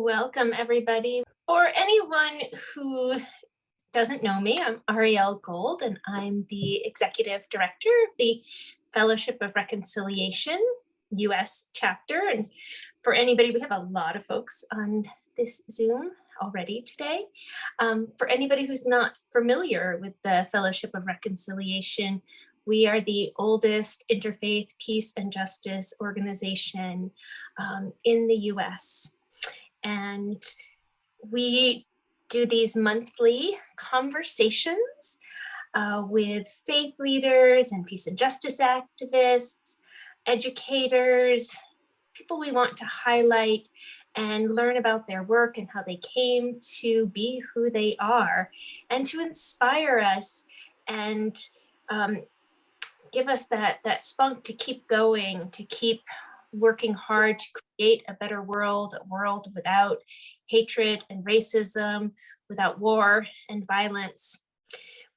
Welcome, everybody. For anyone who doesn't know me, I'm Ariel Gold, and I'm the Executive Director of the Fellowship of Reconciliation US chapter. And for anybody, we have a lot of folks on this Zoom already today. Um, for anybody who's not familiar with the Fellowship of Reconciliation, we are the oldest interfaith peace and justice organization um, in the US. And we do these monthly conversations uh, with faith leaders and peace and justice activists, educators, people we want to highlight and learn about their work and how they came to be who they are and to inspire us and um, give us that, that spunk to keep going, to keep working hard to create a better world, a world without hatred and racism, without war and violence.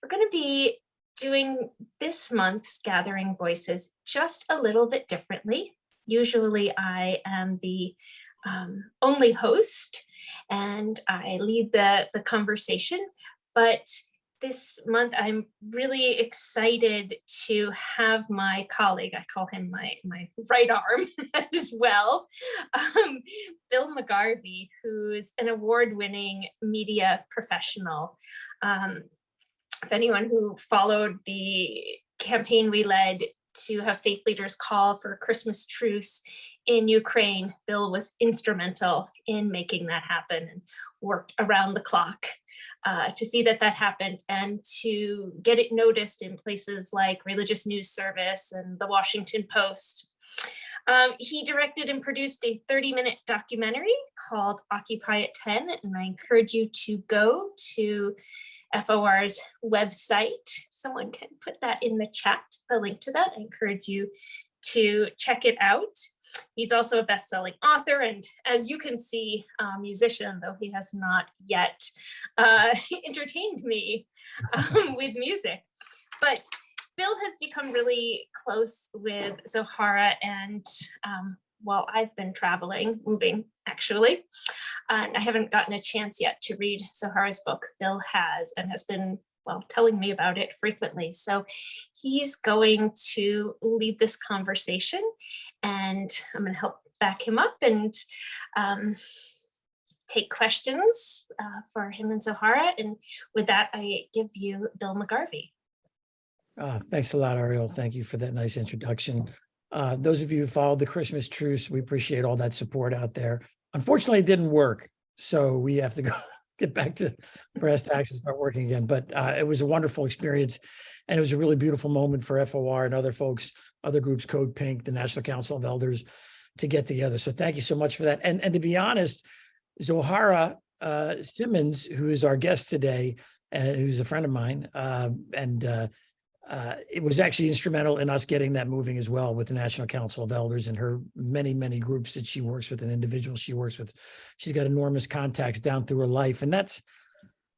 We're going to be doing this month's Gathering Voices just a little bit differently. Usually I am the um, only host and I lead the, the conversation, but this month, I'm really excited to have my colleague, I call him my, my right arm as well, um, Bill McGarvey, who's an award-winning media professional. Um, if anyone who followed the campaign we led to have faith leaders call for a Christmas truce in Ukraine, Bill was instrumental in making that happen and worked around the clock uh, to see that that happened and to get it noticed in places like Religious News Service and the Washington Post. Um, he directed and produced a 30 minute documentary called Occupy at 10, and I encourage you to go to FOR's website. Someone can put that in the chat, the link to that. I encourage you to check it out. He's also a best-selling author and as you can see, a musician, though he has not yet uh, entertained me um, with music. But Bill has become really close with Zohara and um, while I've been traveling, moving actually, and I haven't gotten a chance yet to read Zohara's book, Bill has and has been well, telling me about it frequently. So he's going to lead this conversation and I'm going to help back him up and um, take questions uh, for him and Zohara. And with that, I give you Bill McGarvey. Uh, thanks a lot, Ariel. Thank you for that nice introduction. Uh, those of you who followed the Christmas truce, we appreciate all that support out there. Unfortunately, it didn't work. So we have to go get back to brass tacks and start working again. But uh, it was a wonderful experience. And it was a really beautiful moment for FOR and other folks, other groups, Code Pink, the National Council of Elders, to get together. So thank you so much for that. And, and to be honest, Zohara uh, Simmons, who is our guest today, and who's a friend of mine, uh, and uh, it was actually instrumental in us getting that moving as well with the National Council of Elders and her many, many groups that she works with and individuals she works with. She's got enormous contacts down through her life. And that's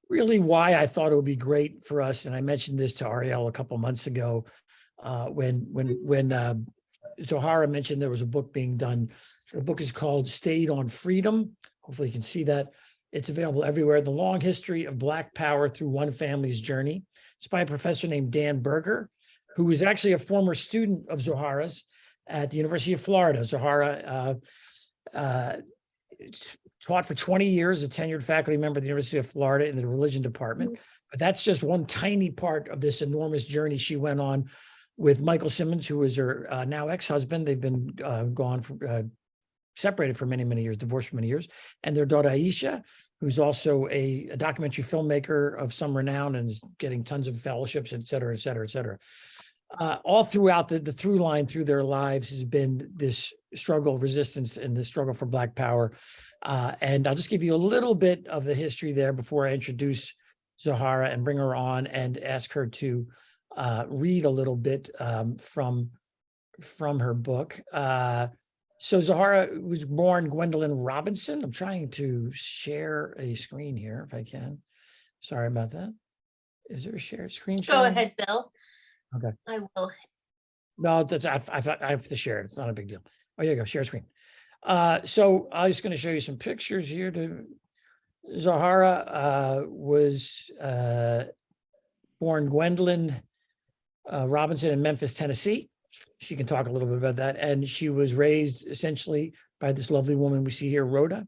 really why I thought it would be great for us. And I mentioned this to Ariel a couple months ago uh, when, when, when uh, Zohara mentioned there was a book being done. The book is called Stayed on Freedom. Hopefully you can see that. It's available everywhere. The long history of Black power through one family's journey. It's by a professor named Dan Berger, who was actually a former student of Zohara's at the University of Florida. Zohara uh, uh, taught for 20 years, a tenured faculty member at the University of Florida in the religion department. Mm-hmm. But that's just one tiny part of this enormous journey she went on with Michael Simmons, who is her uh, now ex-husband. They've been uh, gone for, uh, separated for many, many years, divorced for many years, and their daughter Aishah, who's also a, a, documentary filmmaker of some renown and is getting tons of fellowships, et cetera, et cetera, et cetera. Uh, all throughout the, the through line through their lives has been this struggle, resistance, and the struggle for Black power. Uh, and I'll just give you a little bit of the history there before I introduce Zahara and bring her on and ask her to uh, read a little bit um, from, from her book. So Zahara was born Gwendolyn Robinson. I'm trying to share a screen here if I can. Sorry about that. Is there a shared screen? Go showing? ahead, Bill. Okay. I will. No, that's I, I, I have to share it. It's not a big deal. Oh, here you go. Share screen. Uh, so I was going to show you some pictures here to Zahara uh, was uh, born Gwendolyn uh, Robinson in Memphis, Tennessee. She can talk a little bit about that. And she was raised essentially by this lovely woman we see here, Rhoda,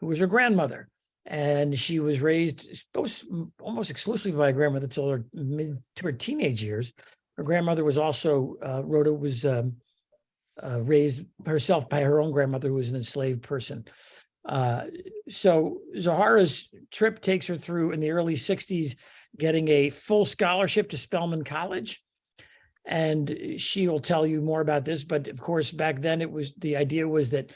who was her grandmother. And she was raised almost, almost exclusively by a grandmother till her mid to her teenage years. Her grandmother was also, uh, Rhoda was um, uh, raised herself by her own grandmother, who was an enslaved person. Uh, so Zahara's trip takes her through in the early 60s, getting a full scholarship to Spelman College. And she will tell you more about this, but of course, back then it was, the idea was that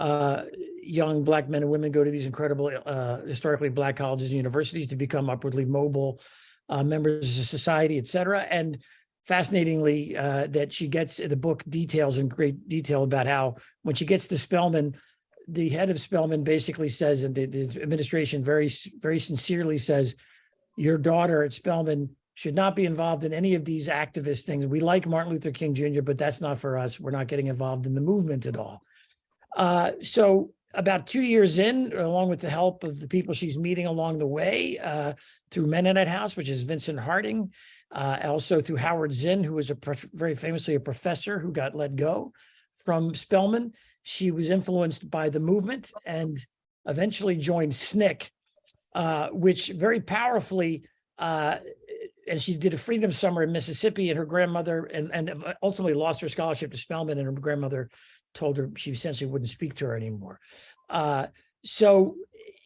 uh, young black men and women go to these incredible uh, historically black colleges and universities to become upwardly mobile uh, members of society, et cetera. And fascinatingly, uh, that she gets the book details in great detail about how when she gets to Spelman, the head of Spelman basically says, and the, the administration very, very sincerely says, your daughter at Spelman should not be involved in any of these activist things. We like Martin Luther King Jr., but that's not for us. We're not getting involved in the movement at all. Uh, so about two years in, along with the help of the people she's meeting along the way uh, through Mennonite House, which is Vincent Harding, uh, also through Howard Zinn, who was a very famously a professor who got let go from Spelman. She was influenced by the movement and eventually joined SNCC, uh, which very powerfully uh, and she did a freedom summer in Mississippi and her grandmother and, and ultimately lost her scholarship to Spelman and her grandmother told her she essentially wouldn't speak to her anymore. Uh, so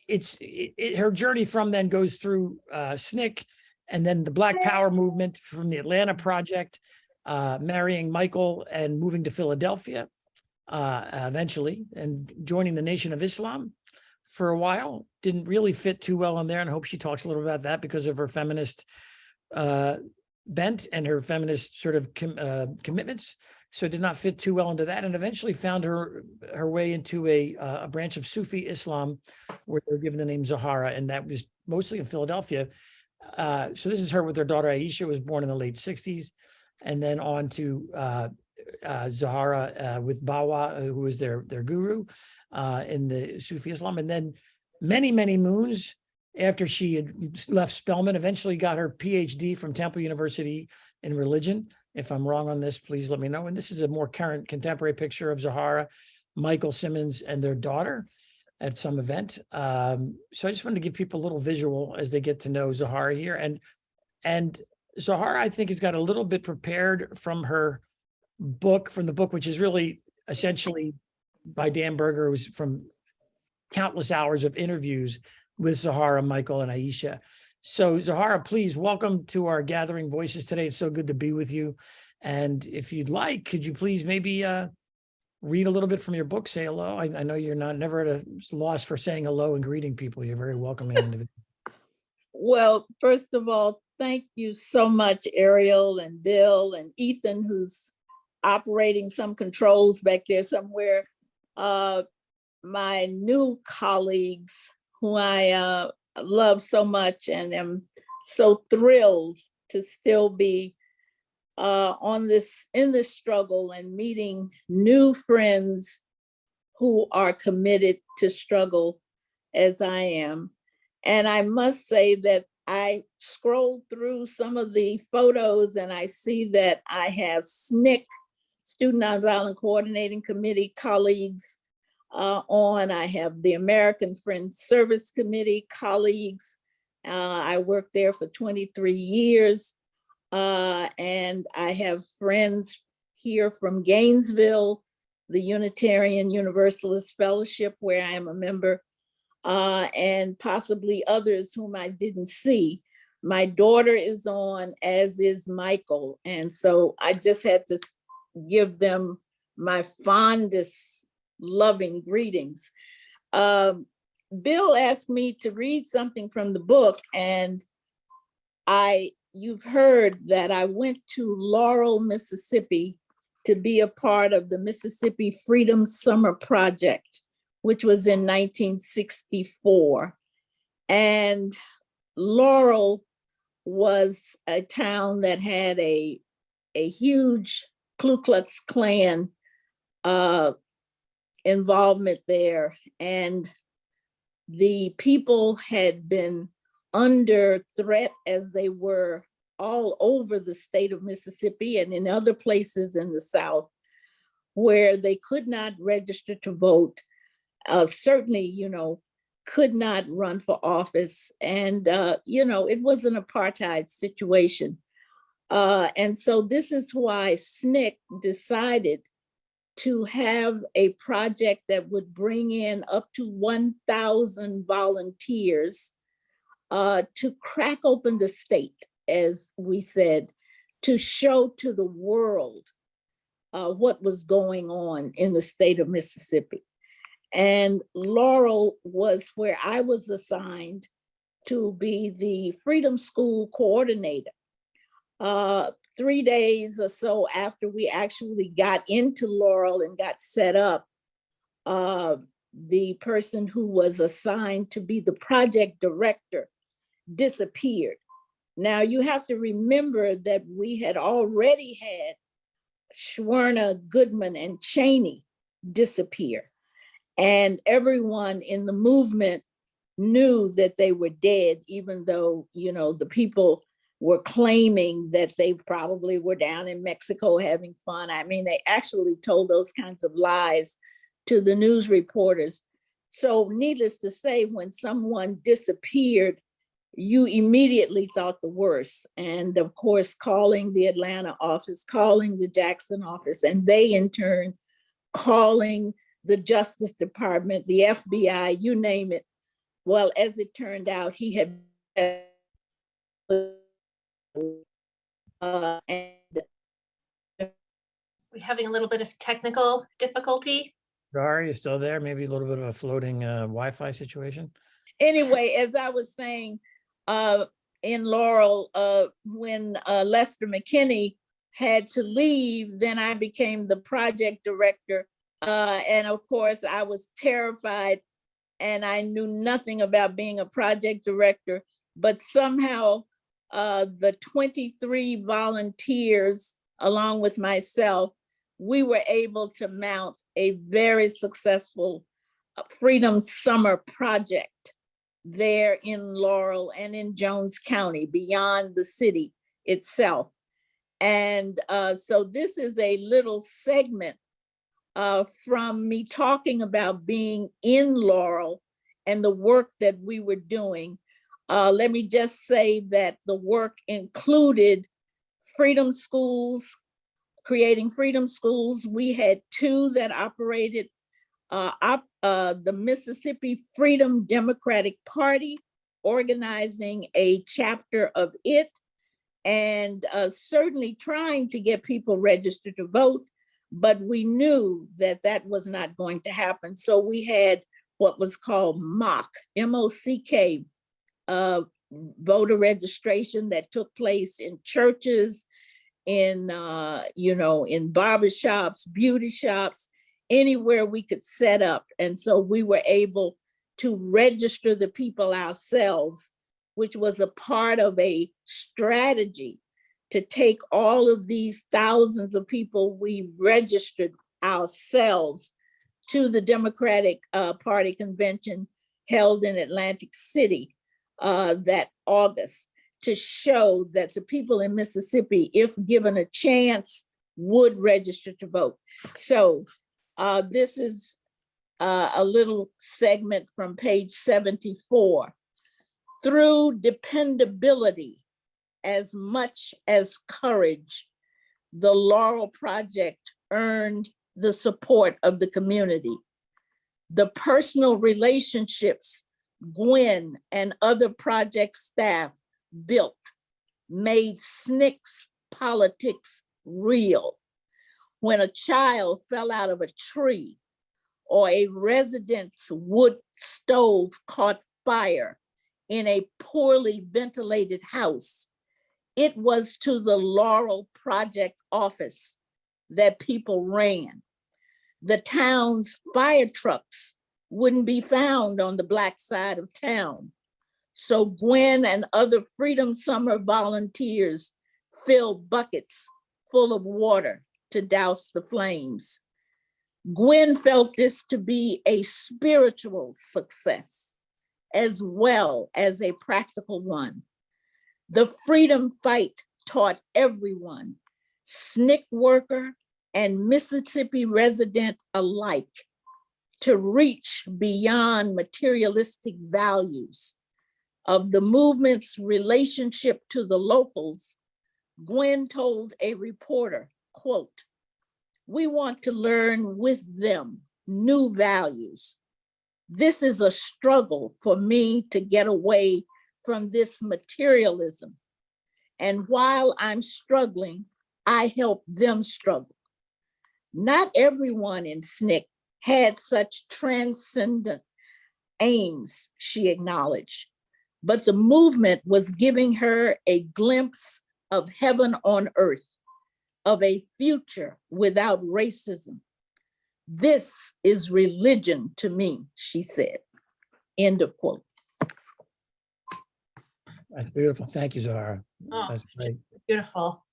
it's it, it, her journey from then goes through uh, SNCC and then the Black Power movement from the Atlanta Project, uh, marrying Michael and moving to Philadelphia uh, eventually and joining the Nation of Islam for a while. Didn't really fit too well in there and I hope she talks a little about that because of her feminist uh, bent and her feminist sort of com uh, commitments. So did not fit too well into that and eventually found her her way into a, uh, a branch of Sufi Islam where they're given the name Zahara and that was mostly in Philadelphia. Uh, so this is her with her daughter Aishah was born in the late 60s and then on to uh, uh, Zahara uh, with Bawa, who was their, their guru uh, in the Sufi Islam. And then many, many moons after she had left Spelman, eventually got her PhD from Temple University in religion. If I'm wrong on this, please let me know. And this is a more current contemporary picture of Zahara, Michael Simmons and their daughter at some event. Um, so I just wanted to give people a little visual as they get to know Zahara here. And, and Zahara, I think, has got a little bit prepared from her book, from the book, which is really essentially by Dan Berger, was from countless hours of interviews with Zahara, Michael, and Aishah. So Zahara, please welcome to our Gathering Voices today. It's so good to be with you. And if you'd like, could you please maybe uh, read a little bit from your book, say hello. I, I know you're not never at a loss for saying hello and greeting people. You're very welcoming individual. Well, first of all, thank you so much, Ariel and Bill and Ethan, who's operating some controls back there somewhere. Uh, my new colleagues who I uh, love so much and am so thrilled to still be uh, on this, in this struggle and meeting new friends who are committed to struggle as I am. And I must say that I scrolled through some of the photos and I see that I have SNCC, Student Nonviolent Coordinating Committee colleagues uh, on. I have the American Friends Service Committee colleagues. Uh, I worked there for 23 years. Uh, and I have friends here from Gainesville, the Unitarian Universalist Fellowship, where I am a member, uh, and possibly others whom I didn't see. My daughter is on, as is Michael. And so I just had to give them my fondest loving greetings. Um, Bill asked me to read something from the book and I, you've heard that I went to Laurel, Mississippi to be a part of the Mississippi Freedom Summer Project, which was in 1964. And Laurel was a town that had a, a huge Ku Klux Klan uh, involvement there and the people had been under threat as they were all over the state of Mississippi and in other places in the South where they could not register to vote. Uh, certainly, you know, could not run for office. And, uh, you know, it was an apartheid situation. Uh, and so this is why SNCC decided to have a project that would bring in up to 1,000 volunteers uh, to crack open the state, as we said, to show to the world uh, what was going on in the state of Mississippi. And Laurel was where I was assigned to be the Freedom School coordinator. Uh, three days or so after we actually got into Laurel and got set up, uh, the person who was assigned to be the project director disappeared. Now you have to remember that we had already had Schwerner, Goodman, and Cheney disappear. And everyone in the movement knew that they were dead, even though, you know, the people were claiming that they probably were down in Mexico having fun. I mean, they actually told those kinds of lies to the news reporters. So needless to say, when someone disappeared, you immediately thought the worst. And of course, calling the Atlanta office, calling the Jackson office, and they in turn calling the Justice Department, the FBI, you name it. Well, as it turned out, he had uh, and We're having a little bit of technical difficulty. Are you still there? Maybe a little bit of a floating uh, Wi-Fi situation? anyway, as I was saying, uh, in Laurel, uh, when uh, Lester McKinney had to leave, then I became the project director. Uh, and of course, I was terrified and I knew nothing about being a project director, but somehow uh, the 23 volunteers, along with myself, we were able to mount a very successful uh, Freedom Summer project there in Laurel and in Jones County, beyond the city itself. And uh, so this is a little segment uh, from me talking about being in Laurel and the work that we were doing. Uh, let me just say that the work included freedom schools, creating freedom schools. We had two that operated uh, op, uh, the Mississippi Freedom Democratic Party, organizing a chapter of it, and uh, certainly trying to get people registered to vote, but we knew that that was not going to happen. So we had what was called MOCK, M-O-C-K, uh, voter registration that took place in churches, in, uh, you know, in barbershops, beauty shops, anywhere we could set up. And so we were able to register the people ourselves, which was a part of a strategy to take all of these thousands of people we registered ourselves to the Democratic uh, Party convention held in Atlantic City uh, that August to show that the people in Mississippi, if given a chance, would register to vote. So uh, this is uh, a little segment from page 74. Through dependability as much as courage, the Laurel Project earned the support of the community. The personal relationships Gwen and other project staff built made SNCC's politics real when a child fell out of a tree or a resident's wood stove caught fire in a poorly ventilated house, it was to the Laurel Project office that people ran. The town's fire trucks wouldn't be found on the black side of town. So Gwen and other Freedom Summer volunteers filled buckets full of water to douse the flames. Gwen felt this to be a spiritual success as well as a practical one. The freedom fight taught everyone, SNCC worker and Mississippi resident alike, to reach beyond materialistic values of the movement's relationship to the locals. Gwen told a reporter, quote, we want to learn with them new values. This is a struggle for me to get away from this materialism. And while I'm struggling, I help them struggle. Not everyone in SNCC had such transcendent aims, she acknowledged, but the movement was giving her a glimpse of heaven on earth of a future without racism. This is religion to me, she said. End of quote. That's beautiful. Thank you, Zahara. Oh, That's great. Beautiful.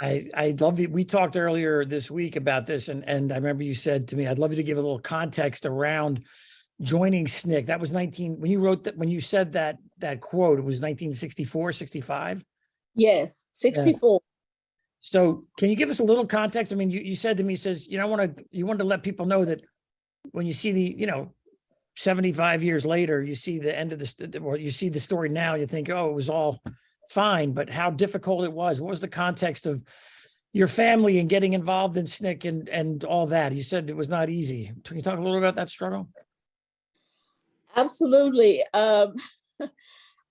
I, I love you. We talked earlier this week about this and, and I remember you said to me, I'd love you to give a little context around joining SNCC. That was 19, when you wrote that, when you said that, that quote, it was 1964, 65. Yes, 64. So can you give us a little context? I mean, you, you said to me, says, you know, I want to, you wanted to let people know that when you see the, you know, 75 years later, you see the end of this, or you see the story now, you think, oh, it was all fine, but how difficult it was. What was the context of your family and getting involved in SNCC and, and all that? You said it was not easy. Can you talk a little about that struggle? Absolutely. Um,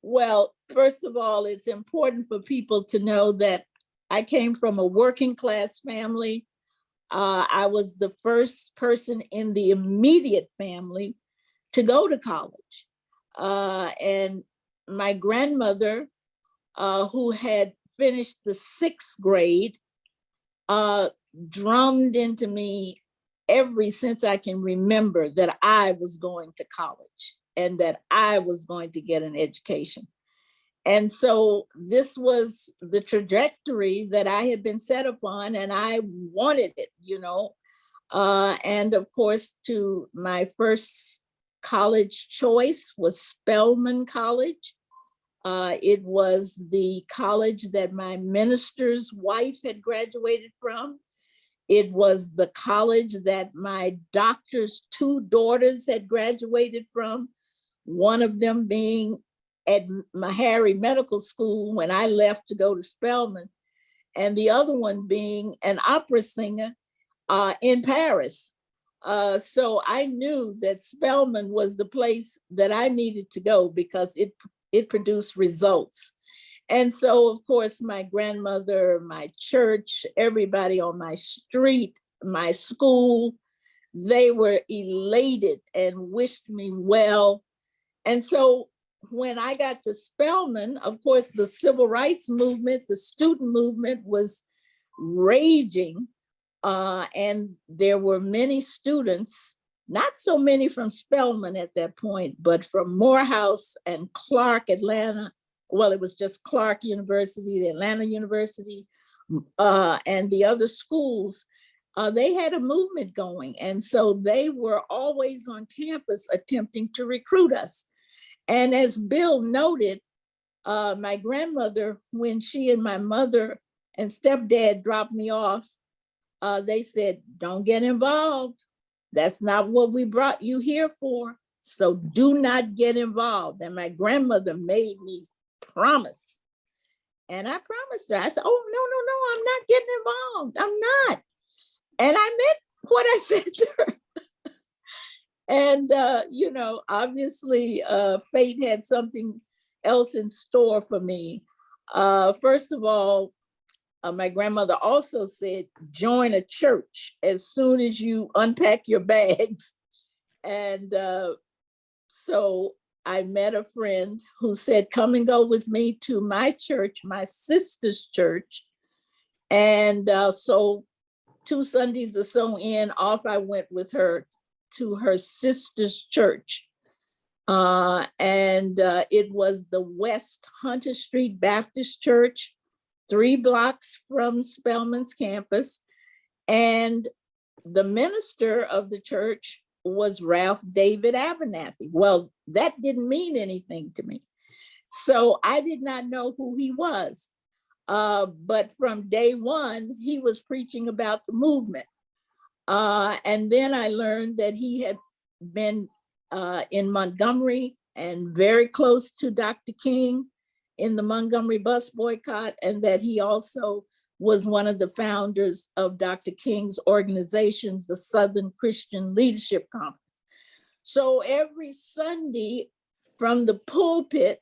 well, first of all, it's important for people to know that I came from a working class family. Uh, I was the first person in the immediate family to go to college. Uh, and my grandmother, uh, who had finished the sixth grade, uh, drummed into me every since I can remember that I was going to college and that I was going to get an education. And so this was the trajectory that I had been set upon and I wanted it, you know. Uh, and of course, to my first college choice was Spelman College. Uh, it was the college that my minister's wife had graduated from. It was the college that my doctor's two daughters had graduated from, one of them being at Meharry Medical School when I left to go to Spelman, and the other one being an opera singer uh, in Paris. Uh, so I knew that Spelman was the place that I needed to go because it, it produced results. And so, of course, my grandmother, my church, everybody on my street, my school, they were elated and wished me well. And so when I got to Spelman, of course, the civil rights movement, the student movement was raging. Uh, and there were many students, not so many from Spelman at that point, but from Morehouse and Clark, Atlanta. Well, it was just Clark University, the Atlanta University, uh, and the other schools. Uh, they had a movement going. And so they were always on campus attempting to recruit us. And as Bill noted, uh, my grandmother, when she and my mother and stepdad dropped me off, uh, they said, don't get involved. That's not what we brought you here for. So do not get involved. And my grandmother made me promise. And I promised her, I said, oh, no, no, no, I'm not getting involved. I'm not. And I meant what I said to her. And, uh, you know, obviously uh, fate had something else in store for me. Uh, first of all, uh, my grandmother also said, join a church as soon as you unpack your bags. And uh, so I met a friend who said, come and go with me to my church, my sister's church. And uh, so two Sundays or so in, off I went with her to her sister's church. Uh, and uh, it was the West Hunter Street Baptist Church, three blocks from Spelman's campus. And the minister of the church was Ralph David Abernathy. Well, that didn't mean anything to me. So I did not know who he was. Uh, but from day one, he was preaching about the movement. Uh, and then I learned that he had been uh, in Montgomery and very close to Dr. King in the Montgomery bus boycott, and that he also was one of the founders of Dr. King's organization, the Southern Christian Leadership Conference. So every Sunday from the pulpit,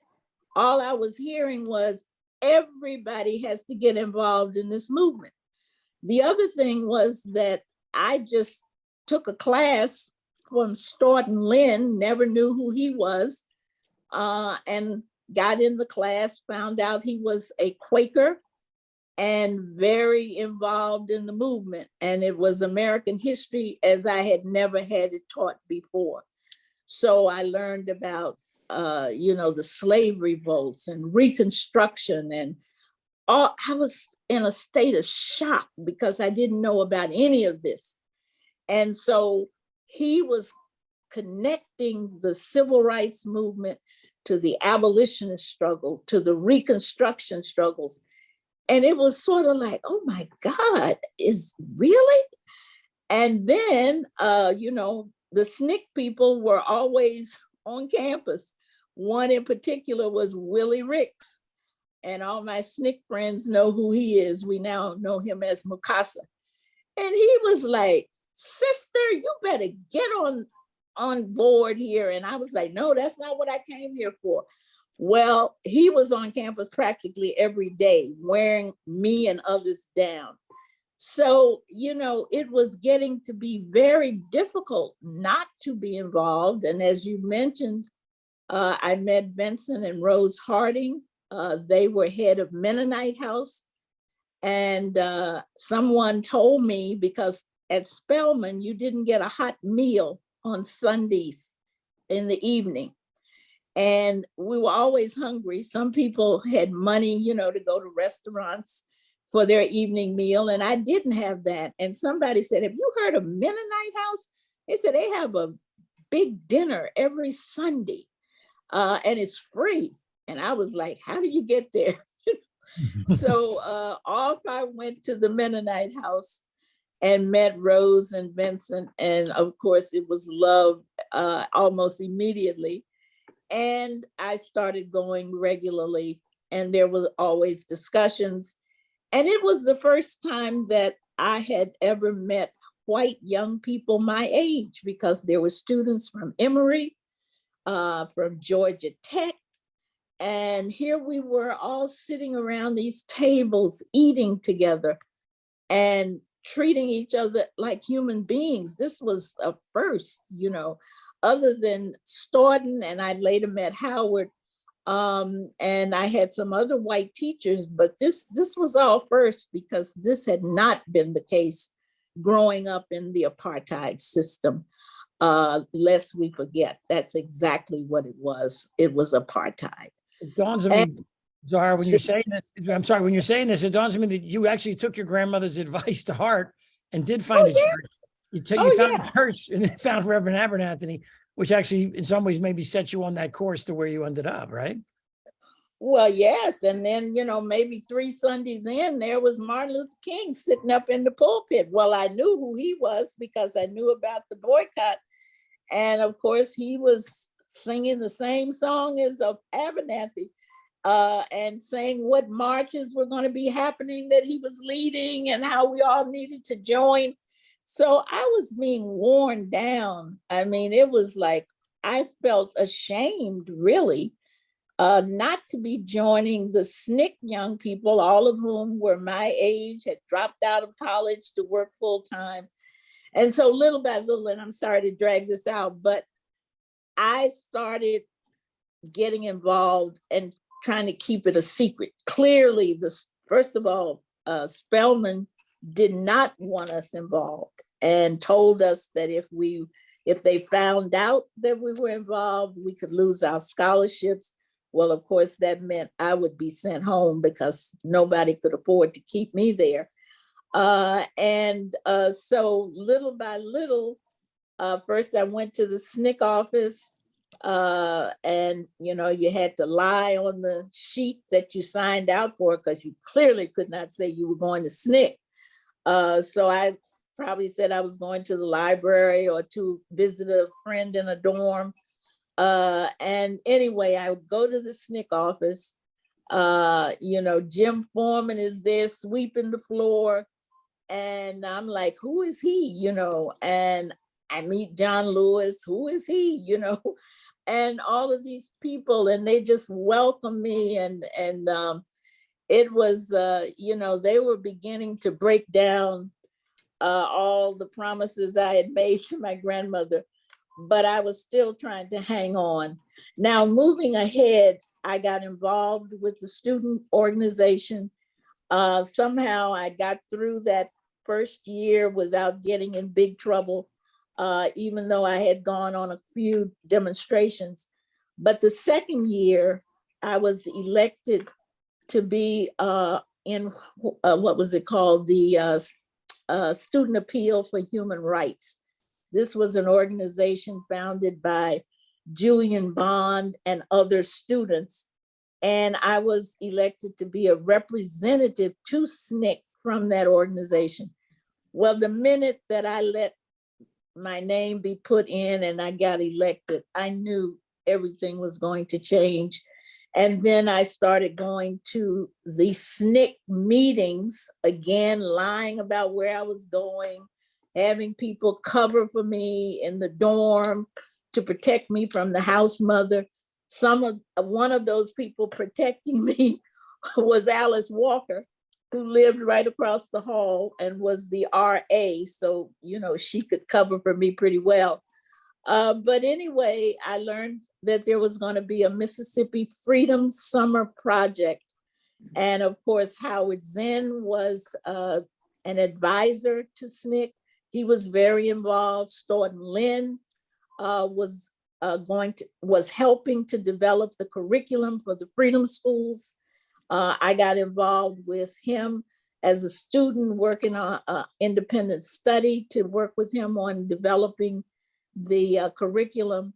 all I was hearing was everybody has to get involved in this movement. The other thing was that I just took a class from Staughton Lynd, never knew who he was, uh, and got in the class, found out he was a Quaker and very involved in the movement. And it was American history as I had never had it taught before. So I learned about, uh, you know, the slave revolts and Reconstruction and all, I was in a state of shock because I didn't know about any of this. And so he was connecting the civil rights movement to the abolitionist struggle, to the Reconstruction struggles. And it was sort of like, oh my God, is really? And then, uh, you know, the SNCC people were always on campus. One in particular was Willie Ricks. And all my SNCC friends know who he is. We now know him as Mukasa. And he was like, sister, you better get on, on board here. And I was like, no, that's not what I came here for. Well, he was on campus practically every day, wearing me and others down. So, you know, it was getting to be very difficult not to be involved. And as you mentioned, uh, I met Vincent and Rose Harding. Uh, they were head of Mennonite House. And uh, someone told me because at Spelman, you didn't get a hot meal on Sundays in the evening and we were always hungry. Some people had money, you know, to go to restaurants for their evening meal, and I didn't have that. And somebody said, have you heard of Mennonite House? They said they have a big dinner every Sunday, uh, and it's free. And I was like, how do you get there? so uh, off I went to the Mennonite House and met Rose and Vincent. And of course, it was love uh, almost immediately. And I started going regularly and there were always discussions. And it was the first time that I had ever met white young people my age because there were students from Emory, uh, from Georgia Tech. And here we were all sitting around these tables, eating together and treating each other like human beings. This was a first, you know, other than Staughton, and I later met Howard, um, and I had some other white teachers, but this, this was all first because this had not been the case growing up in the apartheid system. Uh, lest we forget, that's exactly what it was. It was apartheid. It dawns on me, Zara, when you're saying this, I'm sorry, when you're saying this, it dawns on me that you actually took your grandmother's advice to heart and did find Oh, a yeah. church. You Oh, you found yeah. a church and then found Reverend Abernathy, which actually in some ways maybe set you on that course to where you ended up, right? Well, yes, and then, you know, maybe three Sundays in, there was Martin Luther King sitting up in the pulpit. Well, I knew who he was because I knew about the boycott. And of course, he was singing the same song as of Abernathy uh, and saying what marches were going to be happening that he was leading and how we all needed to join. So I was being worn down. I mean, it was like I felt ashamed, really, uh, not to be joining the SNCC young people, all of whom were my age, had dropped out of college to work full time. And so little by little, and I'm sorry to drag this out, but I started getting involved and trying to keep it a secret. Clearly, this first of all, uh, Spelman did not want us involved and told us that if we, if they found out that we were involved, we could lose our scholarships. Well, of course, that meant I would be sent home because nobody could afford to keep me there. Uh, and uh, so little by little, uh, first I went to the SNCC office. Uh, and you know, you had to lie on the sheet that you signed out for because you clearly could not say you were going to SNCC. Uh, so I probably said I was going to the library or to visit a friend in a dorm. Uh, and anyway, I would go to the SNCC office. Uh, you know, Jim Forman is there sweeping the floor. And I'm like, who is he? You know, and I meet John Lewis, who is he? You know, and all of these people, and they just welcomed me and and um, it was, uh, you know, they were beginning to break down uh, all the promises I had made to my grandmother, but I was still trying to hang on. Now, moving ahead, I got involved with the student organization. Uh, somehow I got through that first year without getting in big trouble, uh, even though I had gone on a few demonstrations. But the second year, I was elected to be uh, in, uh, what was it called? The uh, uh, Student Appeal for Human Rights. This was an organization founded by Julian Bond and other students. And I was elected to be a representative to SNCC from that organization. Well, the minute that I let my name be put in and I got elected, I knew everything was going to change. And then I started going to the SNCC meetings, again, lying about where I was going, having people cover for me in the dorm to protect me from the house mother. Some of, one of those people protecting me was Alice Walker, who lived right across the hall and was the RA. So, you know, she could cover for me pretty well. Uh, but anyway, I learned that there was going to be a Mississippi Freedom Summer Project. And of course, Howard Zinn was uh, an advisor to SNCC. He was very involved. Staughton Lynd uh, was uh, going to, was helping to develop the curriculum for the Freedom Schools. Uh, I got involved with him as a student working on independent study to work with him on developing the uh, curriculum.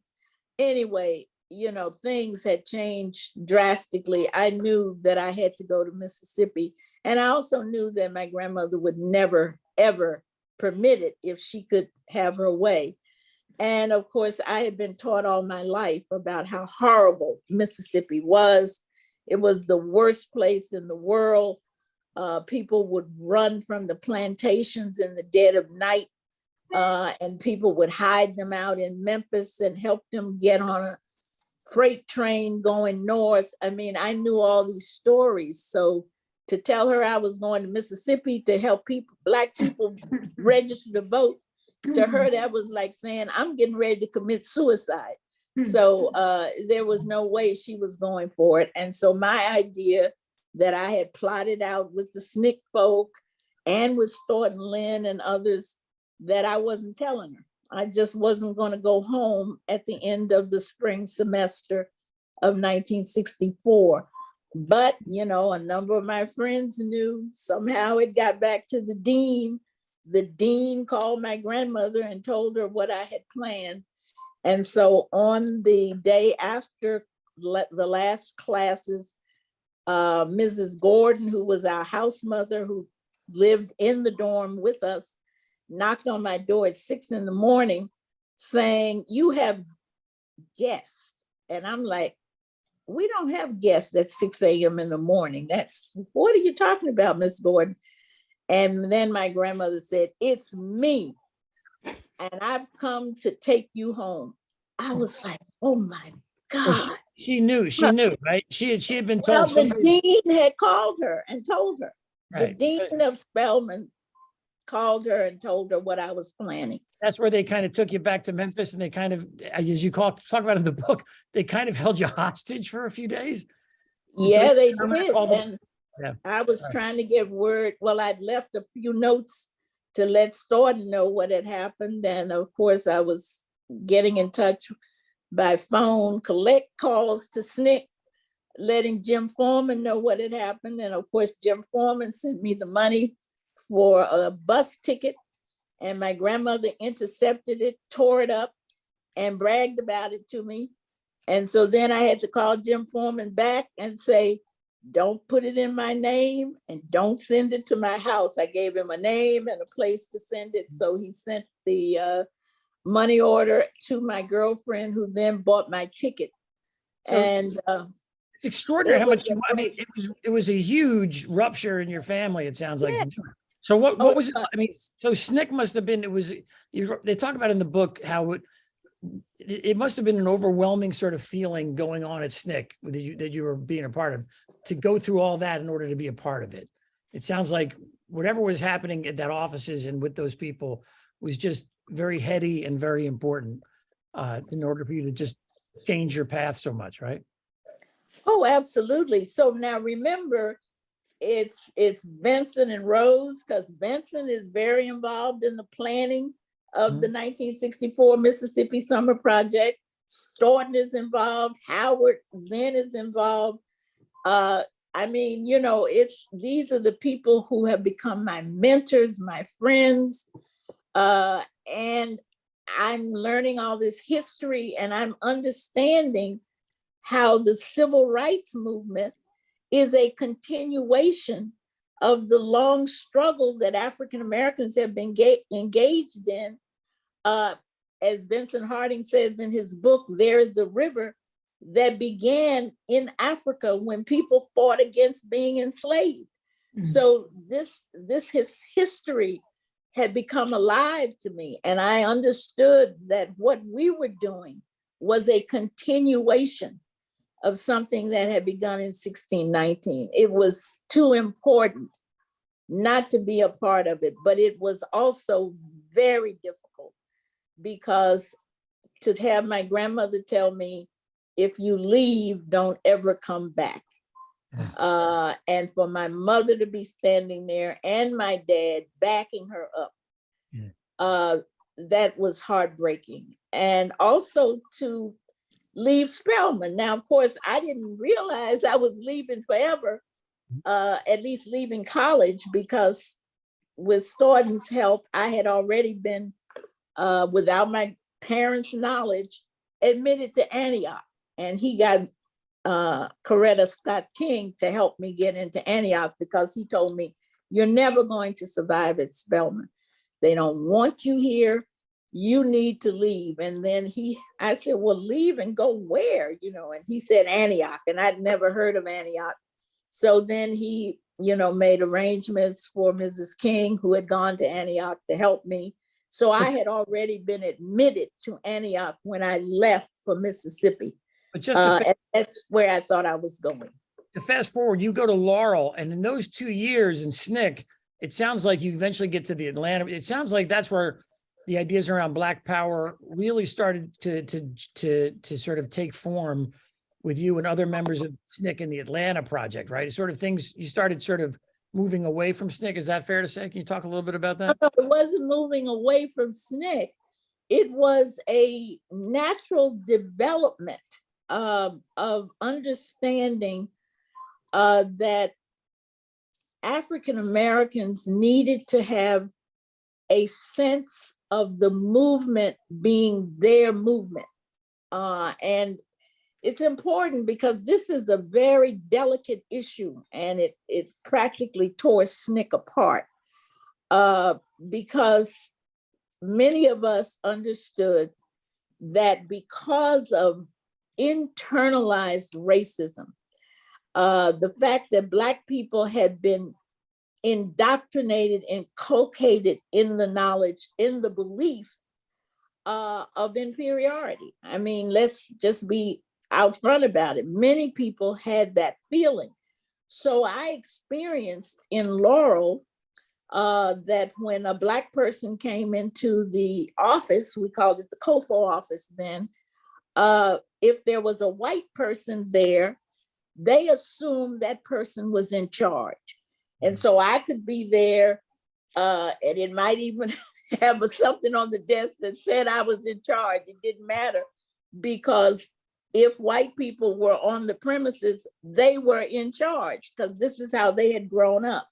Anyway, you know, things had changed drastically. I knew that I had to go to Mississippi. And I also knew that my grandmother would never, ever permit it if she could have her way. And of course, I had been taught all my life about how horrible Mississippi was. It was the worst place in the world. Uh, people would run from the plantations in the dead of night uh, and people would hide them out in Memphis and help them get on a freight train going north. I mean, I knew all these stories. So to tell her I was going to Mississippi to help people, black people register to vote, to her, that was like saying, I'm getting ready to commit suicide. So uh, there was no way she was going for it. And so my idea that I had plotted out with the SNCC folk and with Staughton Lynd and others that I wasn't telling her. I just wasn't going to go home at the end of the spring semester of 1964. But, you know, a number of my friends knew somehow it got back to the dean. The dean called my grandmother and told her what I had planned. And so on the day after the last classes, uh, Mrs. Gordon, who was our house mother who lived in the dorm with us, knocked on my door at six in the morning saying, you have guests. And I'm like, we don't have guests at 6 a.m. in the morning. That's, what are you talking about, Miss Gordon? And then my grandmother said, it's me. And I've come to take you home. I oh. was like, oh my Well, she- God. She knew, she Well- knew, right? She had, she had been Well, told. the somebody- dean had called her and told her. The dean of Spelman called her and told her what I was planning. That's where they kind of took you back to Memphis and they kind of, as you call, talk about in the book, they kind of held you hostage for a few days. Yeah, they did. And Yeah, I was right. trying to get word, well, I'd left a few notes to let Staughton know what had happened. And of course, I was getting in touch by phone, collect calls to SNCC, letting Jim Forman know what had happened. And of course, Jim Forman sent me the money for a bus ticket and my grandmother intercepted it, tore it up and bragged about it to me. And so then I had to call Jim Forman back and say, don't put it in my name and don't send it to my house. I gave him a name and a place to send it. So he sent the uh, money order to my girlfriend who then bought my ticket. So- And uh, It's extraordinary how It was much, you- I mean, it was, it was a huge rupture in your family, it sounds like. Yeah. So what, Oh, what was, it? uh, I mean, so SNCC must have been, it was, you, they talk about in the book how it, it, it must have been an overwhelming sort of feeling going on at SNCC that you, that you were being a part of, to go through all that in order to be a part of it. It sounds like whatever was happening at that offices and with those people was just very heady and very important uh, in order for you to just change your path so much, right? Oh, absolutely. So now remember, it's, it's Vincent and Rose, because Vincent is very involved in the planning of the nineteen sixty-four Mississippi Summer Project. Staughton is involved, Howard Zinn is involved. Uh, I mean, you know, it's, these are the people who have become my mentors, my friends. Uh, and I'm learning all this history and I'm understanding how the civil rights movement is a continuation of the long struggle that African Americans have been engaged in. Uh, as Vincent Harding says in his book, There is a River, that began in Africa when people fought against being enslaved. Mhm. So this, this his history had become alive to me and I understood that what we were doing was a continuation of something that had begun in 1619. It was too important not to be a part of it, but it was also very difficult because to have my grandmother tell me, if you leave, don't ever come back. Uh, and for my mother to be standing there and my dad backing her up. Uh, that was heartbreaking. And also to leave Spelman. Now, of course, I didn't realize I was leaving forever, uh, at least leaving college because with Staughton's help, I had already been, uh, without my parents' knowledge, admitted to Antioch. And he got uh, Coretta Scott King to help me get into Antioch because he told me, you're never going to survive at Spelman. They don't want you here. You need to leave. And then he, I said, well, leave and go where, you know, and he said Antioch and I'd never heard of Antioch. So then he, you know, made arrangements for Mrs. King, who had gone to Antioch to help me. So I had already been admitted to Antioch when I left for Mississippi. But just Uh, that's where I thought I was going. to fast forward, you go to Laurel and in those two years in SNCC, it sounds like you eventually get to the Atlanta. It sounds like that's where the ideas around Black Power really started to, to, to, to sort of take form with you and other members of SNCC in the Atlanta project, right? It's sort of things, you started sort of moving away from SNCC. Is that fair to say? Can you talk a little bit about that? No, It wasn't moving away from SNCC. It was a natural development um, of understanding uh, that African Americans needed to have a sense of the movement being their movement. Uh, and it's important because this is a very delicate issue and it, it practically tore SNCC apart. Uh, because many of us understood that because of internalized racism, uh, the fact that Black people had been indoctrinated, and inculcated in the knowledge, in the belief uh, of inferiority. I mean, let's just be out front about it. Many people had that feeling. So I experienced in Laurel uh, that when a Black person came into the office, we called it the COFO office then, uh, if there was a white person there, they assumed that person was in charge. And so I could be there uh, and it might even have a- something on the desk that said I was in charge. It didn't matter because if white people were on the premises, they were in charge because this is how they had grown up.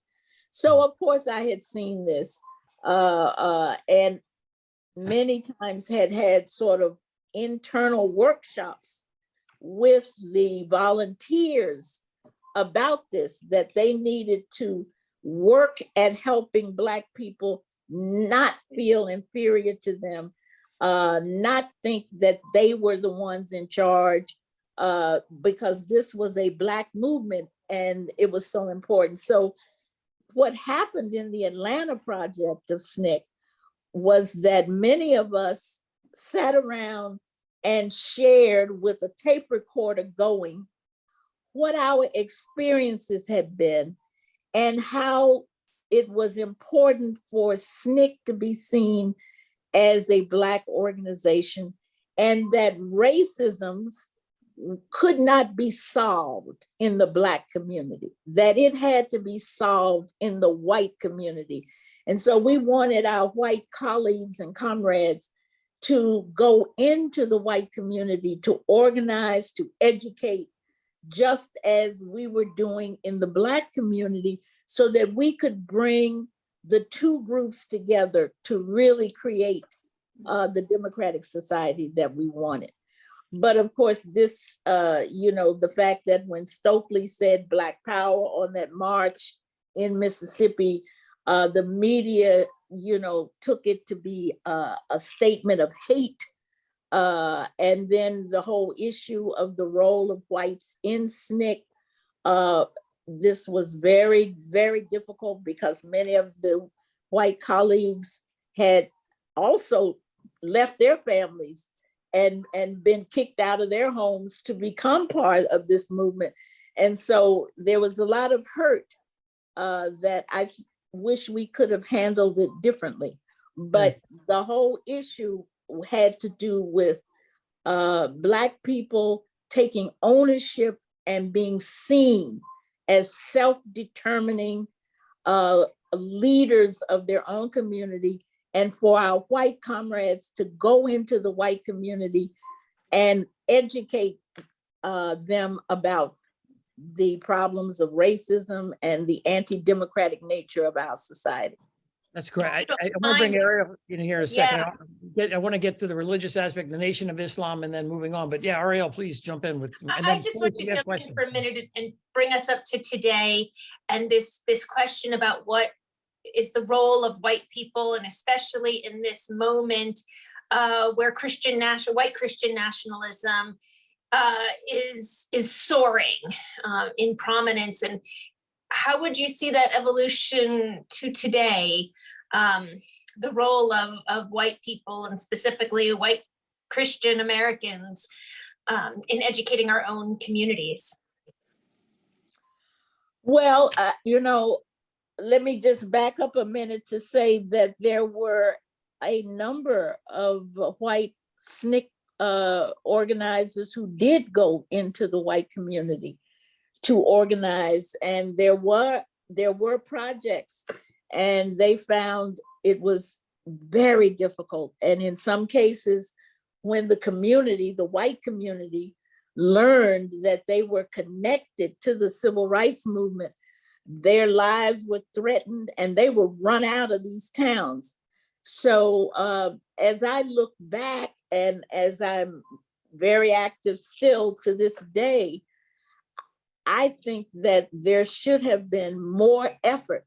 So of course I had seen this, uh, uh, and many times had had sort of internal workshops with the volunteers about this, that they needed to work at helping Black people not feel inferior to them, uh, not think that they were the ones in charge, uh, because this was a Black movement and it was so important. So what happened in the Atlanta project of SNCC was that many of us sat around and shared with a tape recorder going what our experiences had been and how it was important for SNCC to be seen as a Black organization and that racisms could not be solved in the Black community, that it had to be solved in the white community. And so we wanted our white colleagues and comrades to go into the white community to organize, to educate, just as we were doing in the Black community, so that we could bring the two groups together to really create uh, the democratic society that we wanted. But of course, this, uh, you know, the fact that when Stokely said Black Power on that march in Mississippi, uh, the media, you know, took it to be a statement of hate. Uh, and then the whole issue of the role of whites in SNCC, uh, this was very, very difficult because many of the white colleagues had also left their families and, and been kicked out of their homes to become part of this movement. And so there was a lot of hurt uh, that I wish we could have handled it differently. But the whole issue had to do with uh, Black people taking ownership and being seen as self-determining uh, leaders of their own community and for our white comrades to go into the white community and educate uh, them about the problems of racism and the anti-democratic nature of our society. That's great. I, you don't I want to bring Ariel in here a second. Yeah. I'll get- I want to get to the religious aspect, the Nation of Islam, and then moving on. But yeah, Ariel, please jump in with. and I I just want to you have jump in for a minute and- and bring us up to today and this, this question about what is the role of white people and especially in this moment uh, where Christian national, white Christian nationalism uh, is, is soaring uh, in prominence. And how would you see that evolution to today? Um, the role of, of white people and specifically white Christian Americans um, in educating our own communities. Well, uh, you know, let me just back up a minute to say that there were a number of white SNCC uh, organizers who did go into the white community to organize, and there were there were projects, and they found it was very difficult, and in some cases, when the community, the white community, learned that they were connected to the civil rights movement, their lives were threatened and they were run out of these towns. So uh, as I look back and as I'm very active still to this day, I think that there should have been more effort.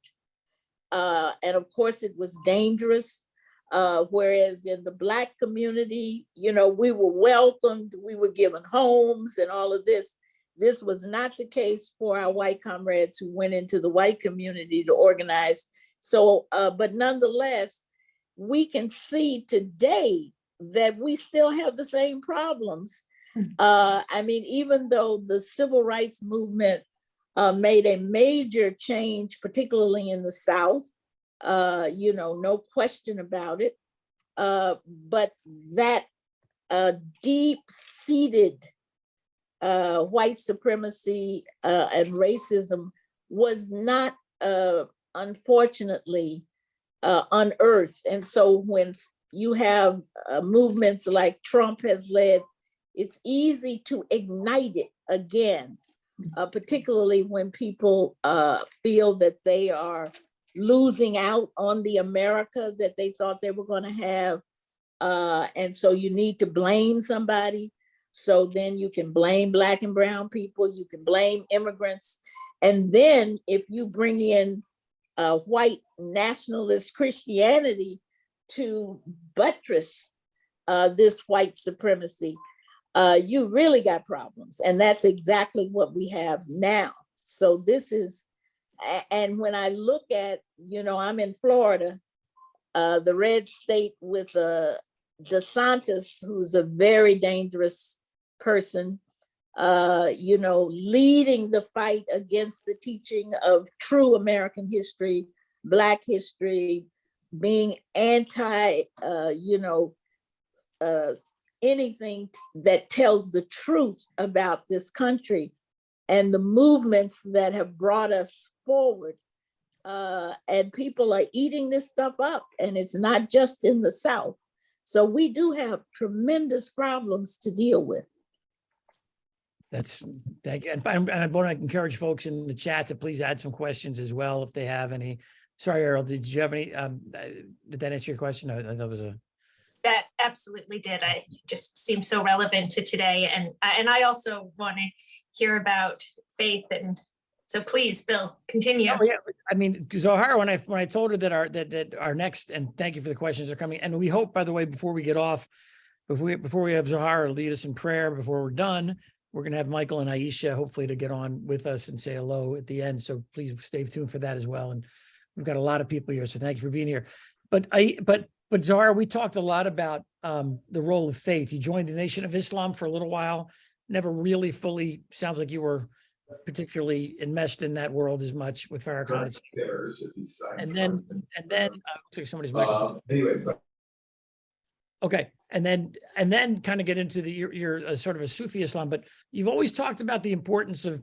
Uh, and of course it was dangerous. Uh, whereas in the black community, you know, we were welcomed, we were given homes and all of this. This was not the case for our white comrades who went into the white community to organize. So, uh, but nonetheless, we can see today that we still have the same problems. Uh, I mean, even though the civil rights movement uh, made a major change, particularly in the South, uh, you know, no question about it. Uh, but that uh, deep-seated uh, white supremacy uh, and racism was not, uh, unfortunately, uh, unearthed. And so when you have uh, movements like Trump has led, it's easy to ignite it again, uh, particularly when people uh, feel that they are losing out on the America that they thought they were going to have. Uh, and so you need to blame somebody. So then you can blame black and brown people, you can blame immigrants. And then if you bring in uh, white nationalist Christianity to buttress uh, this white supremacy, uh, you really got problems. And that's exactly what we have now. So this is, and when I look at, you know, I'm in Florida, uh, the red state with uh, DeSantis, who's a very dangerous person, uh, you know, leading the fight against the teaching of true American history, Black history, being anti, uh, you know, uh, anything that tells the truth about this country and the movements that have brought us forward. Uh, and people are eating this stuff up and it's not just in the South. So we do have tremendous problems to deal with. That's, thank you. And I- I want to encourage folks in the chat to please add some questions as well if they have any. Sorry, Ariel, did you have any, um, uh, did that answer your question? I I thought it was a, That absolutely did. I just seems so relevant to today. And, and I also want to hear about faith and so please, Bill, continue. Oh, yeah, I mean, Zohara, when I, when I told her that our, that, that our next, and thank you for the questions are coming, and we hope, by the way, before we get off, before we, before we have Zohara lead us in prayer, before we're done, we're gonna have Michael and Aishah hopefully to get on with us and say hello at the end, so please stay tuned for that as well, and we've got a lot of people here, so thank you for being here. But I, but, but Zohara, we talked a lot about um, the role of faith. You joined the Nation of Islam for a little while, never really fully, sounds like you were particularly enmeshed in that world as much with Farrakhan. Cares if he's signed And then, and then, uh, looks like somebody's microphone. Uh, Anyway, but Okay, and then, and then kind of get into the, you're, you're sort of a Sufi Islam, but you've always talked about the importance of,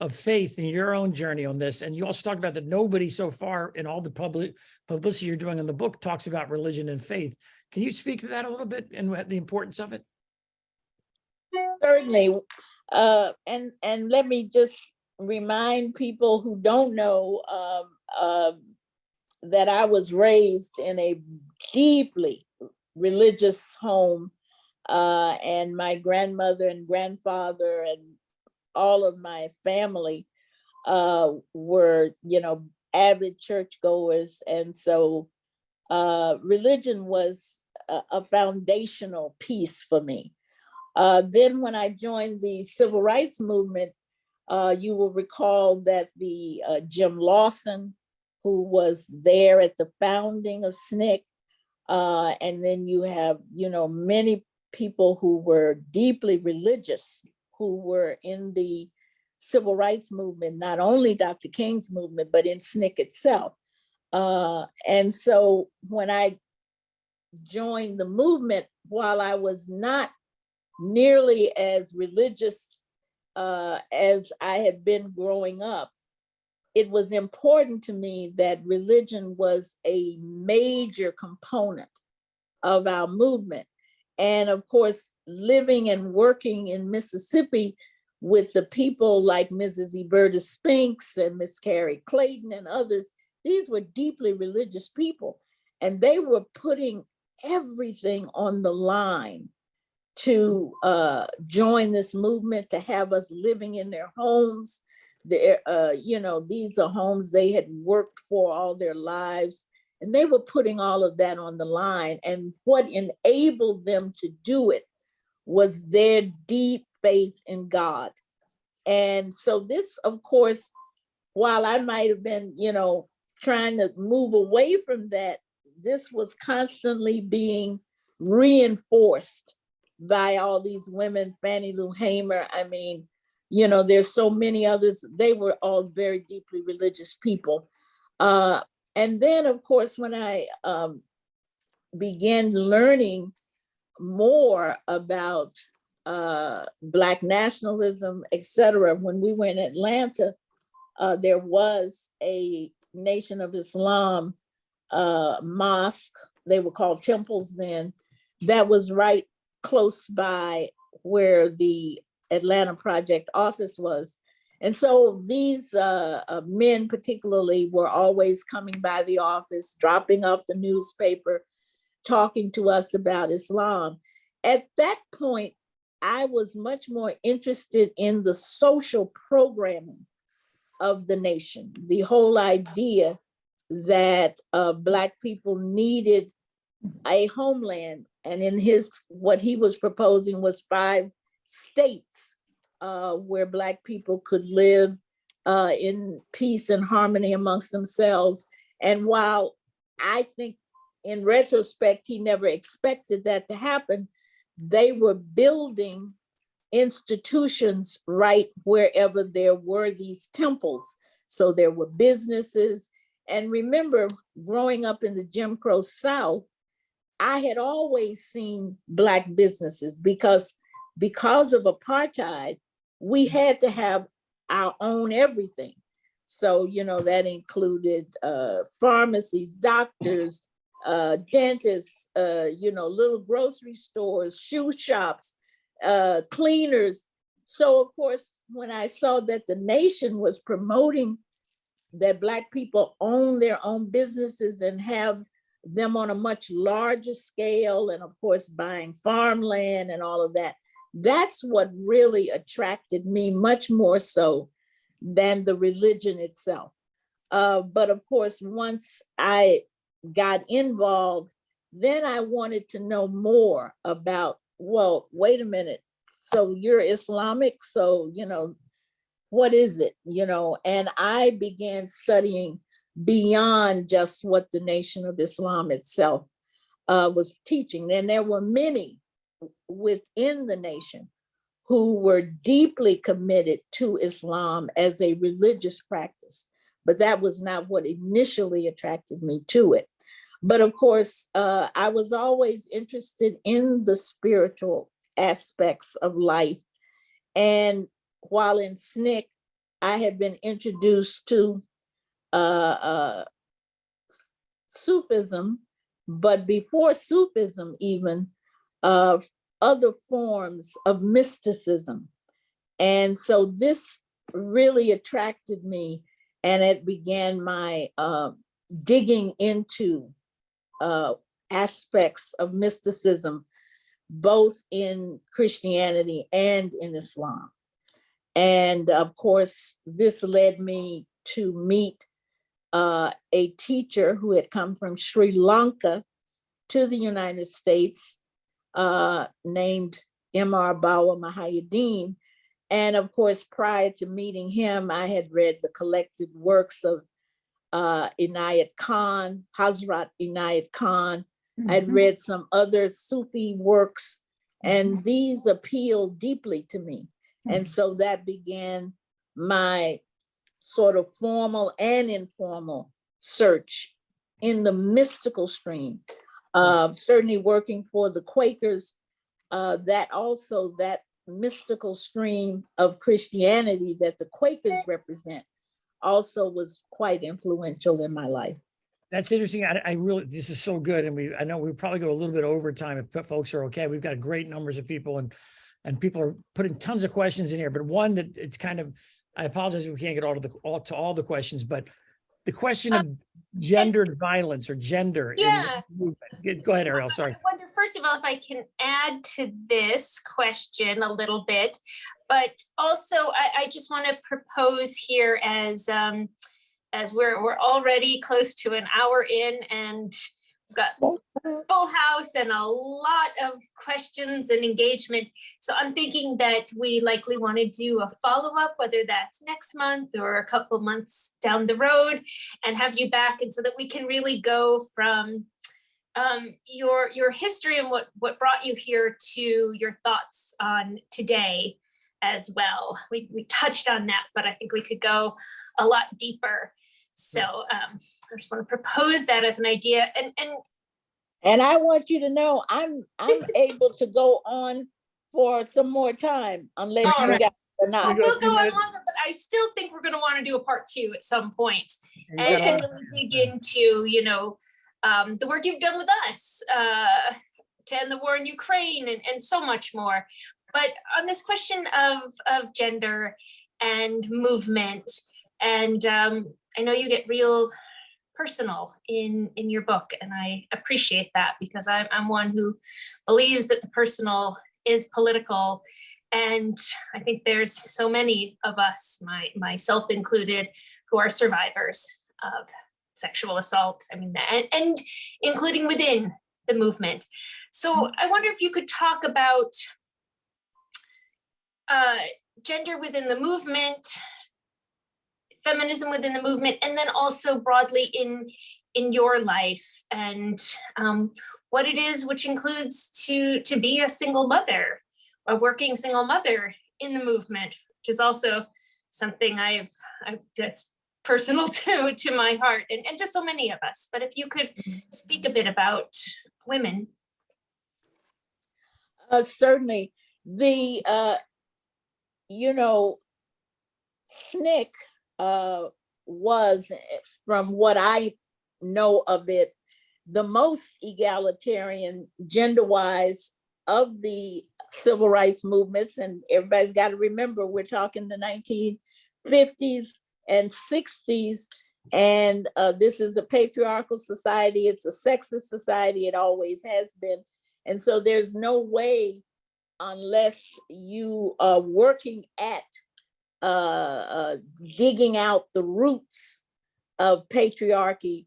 of faith in your own journey on this. And you also talked about that nobody so far in all the public publicity you're doing in the book talks about religion and faith. Can you speak to that a little bit and the importance of it? Certainly, uh, and, and let me just remind people who don't know, um, um, that I was raised in a deeply religious home. Uh, and my grandmother and grandfather and all of my family, uh, were, you know, avid churchgoers. And so, uh, religion was a, a foundational piece for me. Uh, then when I joined the civil rights movement, uh, you will recall that the uh, Jim Lawson, who was there at the founding of SNCC, uh, and then you have, you know, many people who were deeply religious, who were in the civil rights movement, not only Dr. King's movement, but in SNCC itself. Uh, and so when I joined the movement, while I was not nearly as religious uh, as I had been growing up, it was important to me that religion was a major component of our movement. And of course, living and working in Mississippi with the people like Mrs. Eberta Spinks and Miss Carrie Clayton and others, these were deeply religious people. And they were putting everything on the line to uh, join this movement, to have us living in their homes. Their, uh, you know, these are homes they had worked for all their lives. And they were putting all of that on the line. And what enabled them to do it was their deep faith in God. And so this, of course, while I might have been, you know, trying to move away from that, this was constantly being reinforced by all these women, Fannie Lou Hamer. I mean, you know, there's so many others. They were all very deeply religious people. Uh, and then, of course, when I um, began learning more about uh, Black nationalism, et cetera, when we were in Atlanta, uh, there was a Nation of Islam uh, mosque, they were called temples then, that was right close by where the Atlanta Project office was. And so these uh, uh, men particularly were always coming by the office, dropping off the newspaper, talking to us about Islam. At that point, I was much more interested in the social programming of the nation, the whole idea that uh, Black people needed a homeland. And in his, what he was proposing was five states uh, where Black people could live uh, in peace and harmony amongst themselves. And while I think in retrospect, he never expected that to happen, they were building institutions right wherever there were these temples. So there were businesses. And remember, growing up in the Jim Crow South, I had always seen Black businesses because, because of apartheid, we had to have our own everything. So, you know, that included uh, pharmacies, doctors, uh, dentists, uh, you know, little grocery stores, shoe shops, uh, cleaners. So of course, when I saw that the nation was promoting that Black people own their own businesses and have them on a much larger scale, and of course, buying farmland and all of that, that's what really attracted me much more so than the religion itself. Uh, but of course, once I got involved, then I wanted to know more about, well, wait a minute. So you're Islamic, so, you know, what is it, you know? And I began studying beyond just what the Nation of Islam itself uh, was teaching. And there were many within the nation who were deeply committed to Islam as a religious practice, but that was not what initially attracted me to it. But of course, uh, I was always interested in the spiritual aspects of life. And while in SNCC, I had been introduced to uh, uh, Sufism, but before Sufism even, uh, other forms of mysticism. And so this really attracted me and it began my uh, digging into uh, aspects of mysticism, both in Christianity and in Islam. And of course, this led me to meet uh, a teacher who had come from Sri Lanka to the United States uh, named M.R. Bawa Muhaiyaddeen. And of course, prior to meeting him, I had read the collected works of uh, Inayat Khan, Hazrat Inayat Khan. I'd Mhm. read some other Sufi works, and Mhm. these appealed deeply to me. And so that began my sort of formal and informal search in the mystical stream. Uh, certainly working for the Quakers, uh, that also that mystical stream of Christianity that the Quakers represent also was quite influential in my life. That's interesting. I, I really, this is so good. And we, I know we probably go a little bit over time if folks are okay. We've got great numbers of people and, and people are putting tons of questions in here, but one that it's kind of, I apologize if we can't get all to the, all to all the questions, but the question of gendered violence or gender. in the Yeah. Go ahead, Ariel, sorry. I wonder, first of all, if I can add to this question a little bit, but also I, I just want to propose here as um, as we're we're already close to an hour in and got full house and a lot of questions and engagement. So I'm thinking that we likely want to do a follow-up, whether that's next month or a couple months down the road and have you back and so that we can really go from um, your your history and what what brought you here to your thoughts on today as well. We we touched on that, but I think we could go a lot deeper. So um, I just want to propose that as an idea. And and And I want you to know, I'm, I'm able to go on for some more time unless All you right. got or not. go will go on longer, but I still think we're going to want to do a part two at some point and, got and really dig into you know um, the work you've done with us uh, to end the war in Ukraine and, and so much more. But on this question of of gender and movement. And um, I know you get real personal in in your book, and I appreciate that because I'm, I'm one who believes that the personal is political. And I think there's so many of us, my myself included, who are survivors of sexual assault. I mean, and, and including within the movement. So I wonder if you could talk about uh, gender within the movement, feminism within the movement, and then also broadly in in your life and um, what it is, which includes to to be a single mother, a working single mother in the movement, which is also something I've, I've that's personal to to my heart and, and just so many of us. But if you could speak a bit about women. Uh, certainly, the, uh, you know, SNCC, uh, was, from what I know of it, the most egalitarian gender-wise of the civil rights movements. And everybody's got to remember, we're talking the 1950s and 60s. And uh, this is a patriarchal society. It's a sexist society. It always has been. And so there's no way unless you are working at uh, uh, digging out the roots of patriarchy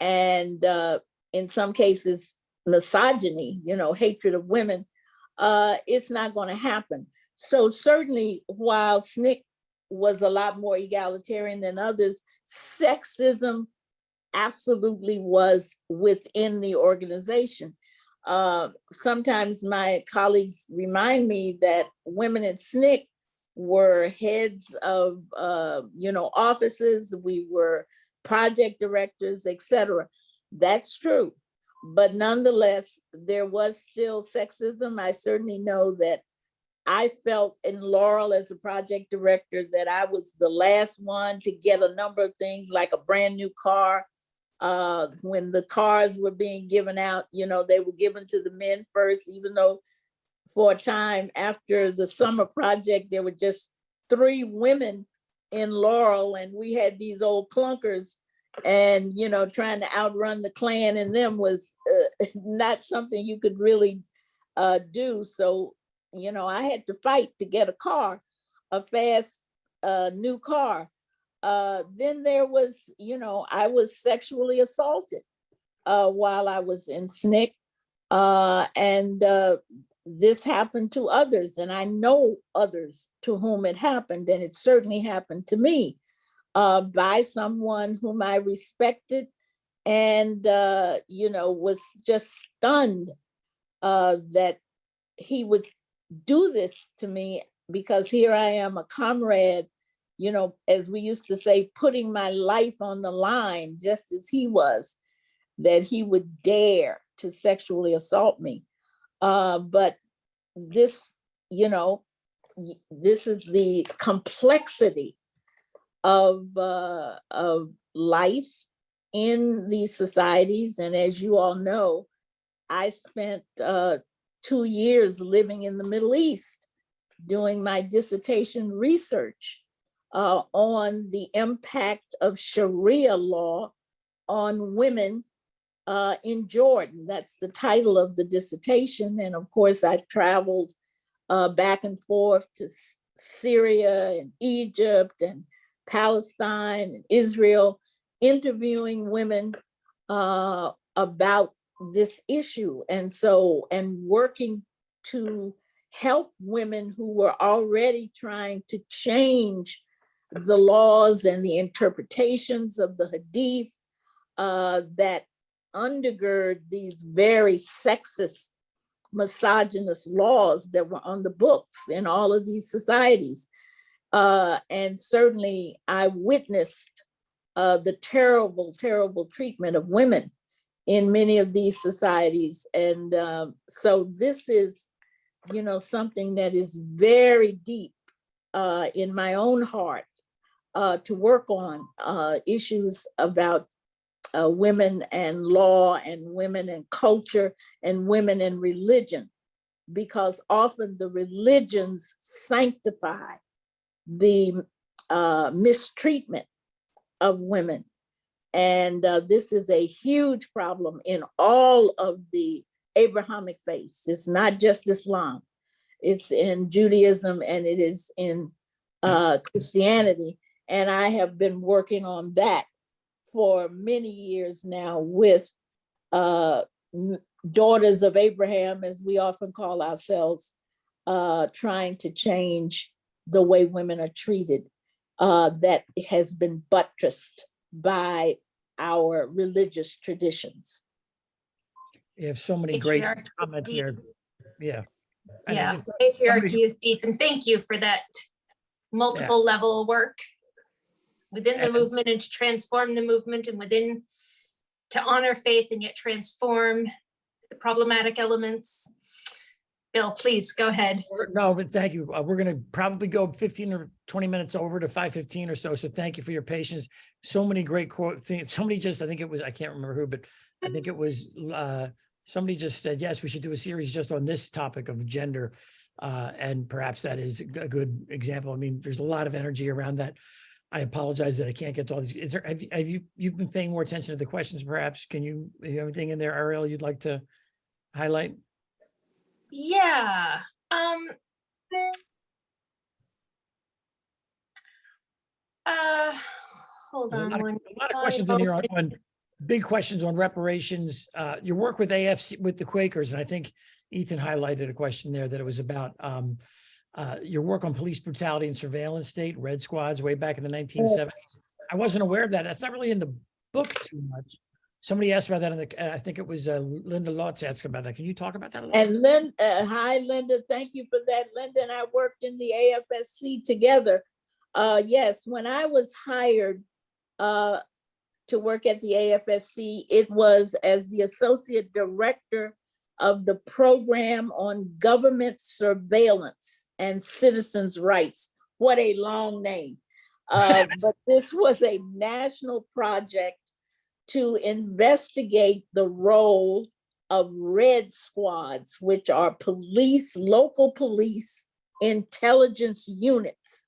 and uh, in some cases misogyny, you know, hatred of women, uh, it's not going to happen. So certainly while SNCC was a lot more egalitarian than others, sexism absolutely was within the organization. Uh, sometimes my colleagues remind me that women at SNCC were heads of, uh, you know, offices, we were project directors, etc. That's true. But nonetheless, there was still sexism. I certainly know that I felt in Laurel as a project director that I was the last one to get a number of things like a brand new car. Uh, when the cars were being given out, you know, they were given to the men first, even though for a time after the summer project, there were just three women in Laurel and we had these old clunkers and, you know, trying to outrun the Klan and them was uh, not something you could really uh, do. So, you know, I had to fight to get a car, a fast uh, new car. Uh, then there was, you know, I was sexually assaulted uh, while I was in SNCC. Uh, and this happened to others and I know others to whom it happened and it certainly happened to me uh, by someone whom I respected and, uh, you know, was just stunned uh, that he would do this to me because here I am a comrade, you know, as we used to say, putting my life on the line, just as he was, that he would dare to sexually assault me. Uh, but this, you know, this is the complexity of, uh, of life in these societies. And as you all know, I spent uh, two years living in the Middle East doing my dissertation research uh, on the impact of Sharia law on women uh, in Jordan. That's the title of the dissertation. And of course, I traveled uh, back and forth to Syria and Egypt and Palestine and Israel, interviewing women uh, about this issue. And so, and working to help women who were already trying to change the laws and the interpretations of the Hadith uh, that undergird these very sexist, misogynist laws that were on the books in all of these societies. Uh, and certainly I witnessed uh, the terrible, terrible treatment of women in many of these societies. And um, so this is, you know, something that is very deep uh, in my own heart uh, to work on uh, issues about uh, women and law and women and culture and women and religion, because often the religions sanctify the uh, mistreatment of women. And uh, this is a huge problem in all of the Abrahamic faiths. It's not just Islam. It's in Judaism and it is in uh, Christianity. And I have been working on that for many years now with uh, daughters of Abraham, as we often call ourselves, uh, trying to change the way women are treated. Uh, that has been buttressed by our religious traditions. You have so many great comments deep. here. Yeah. Yeah, patriarchy is deep and thank you for that multiple level work within the movement and to transform the movement and within to honor faith and yet transform the problematic elements. Bill, please go ahead. No, but thank you. Uh, We're gonna probably go fifteen or twenty minutes over to five fifteen or so. So thank you for your patience. So many great quote, thi- somebody just, I think it was, I can't remember who, but I think it was, uh, somebody just said, yes, we should do a series just on this topic of gender. Uh, and perhaps that is a good example. I mean, there's a lot of energy around that. I apologize that I can't get to all these. Is there, have you, have you, you've been paying more attention to the questions perhaps? Can you, you have anything in there, Ariel, you'd like to highlight? Yeah, um. Uh, hold There's a on lot of- a lot of questions in here on, on big questions on reparations, uh, your work with AFC, with the Quakers, and I think Ethan highlighted a question there that it was about, um, uh, your work on police brutality and surveillance state, red squads way back in the nineteen seventies. I wasn't aware of that. That's not really in the book too much. Somebody asked about that in the, uh, I think it was, uh, Linda Lutz asked about that. Can you talk about that? a little? And Lynn, uh, hi Linda, thank you for that. Linda and I worked in the AFSC together. Uh, yes, when I was hired uh, to work at the AFSC, it was as the Associate Director of the Program on Government Surveillance and Citizens' Rights. What a long name. Uh, But this was a national project to investigate the role of red squads, which are police, local police intelligence units